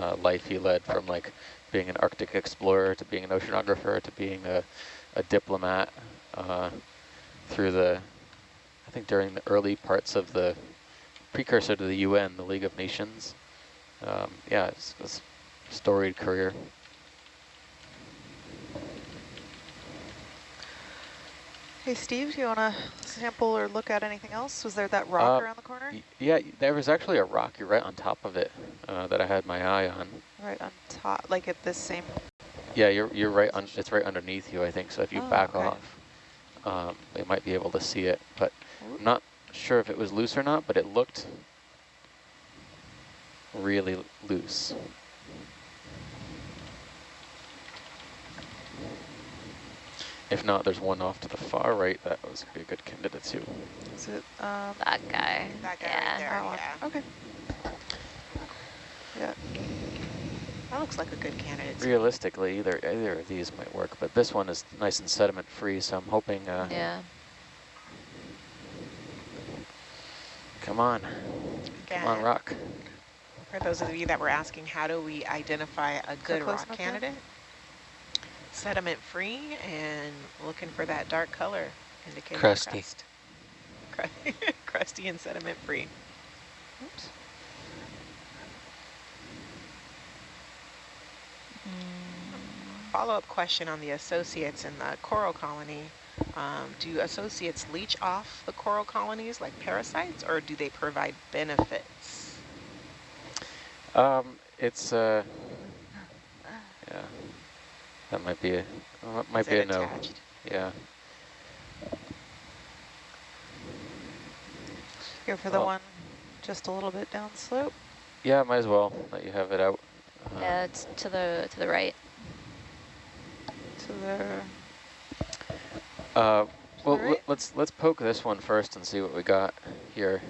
uh, life he led from like being an Arctic explorer to being an oceanographer to being a, a diplomat uh, through the, I think during the early parts of the precursor to the UN, the League of Nations. Um, yeah, it's, it's a storied career. Hey, Steve, do you want to sample or look at anything else? Was there that rock Uh, around the corner? Yeah, there was actually a rock you're right on top of it uh, that I had my eye on. Right on top, like at this same... Yeah, you're you're right on. It's right underneath you, I think. So if you Oh, back okay. off, um, they might be able to see it. But I'm not sure if it was loose or not. But it looked really loose. If not, there's one off to the far right that was be a good candidate too. Is it, um, That guy. That guy yeah. right there, yeah. Okay. Yeah. That looks like a good candidate. to me. Realistically, either either of these might work, but this one is nice and sediment free, so I'm hoping. Uh, Yeah. Come on, come on, rock. For those of you that were asking, how do we identify a good rock candidate? yeah? Candidate? Sediment free and looking for that dark color indicating Crusty. crust. Crusty and sediment free. Oops. Follow-up question on the associates in the coral colony. Um, do associates leech off the coral colonies like parasites or do they provide benefits? Um, it's uh, yeah, that might be a uh, might Is be a it no. Yeah. Go for the Well- one just a little bit down slope. Yeah, might as well let you have it out. Uh, Yeah, it's to the to the right. To the... Uh, well, Alright. let- let's let's poke this one first and see what we got here,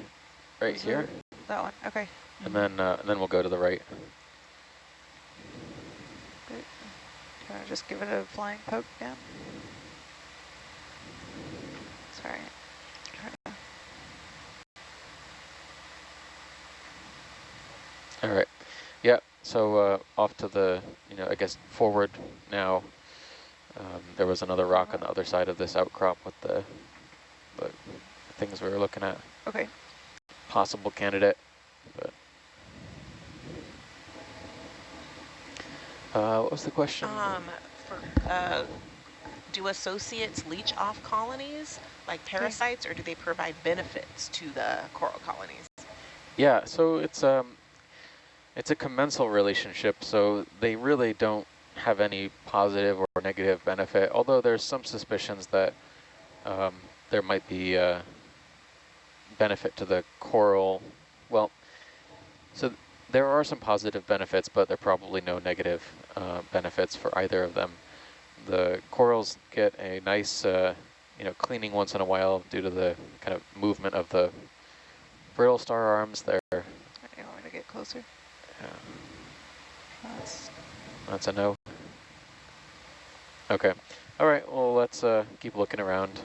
right Is here, That one, okay. and then uh, and then we'll go to the right. Good. Do you want to just give it a flying poke down? Sorry. All right. Yeah. So uh, off to the you know I guess forward now. Um, there was another rock on the other side of this outcrop with the the things we were looking at. Okay. Possible candidate, but. Uh, what was the question? Um, for, uh, do associates leach off colonies like parasites or do they provide benefits to the coral colonies? Yeah, so it's um, it's a commensal relationship, so they really don't have any positive or negative benefit, although there's some suspicions that um, there might be uh, benefit to the coral. Well, so th- there are some positive benefits, but there are probably no negative uh, benefits for either of them. The corals get a nice, uh, you know, cleaning once in a while due to the kind of movement of the brittle star arms. They're You want me to get closer? yeah, That's that's a no. Okay. All right. Well, let's uh, keep looking around.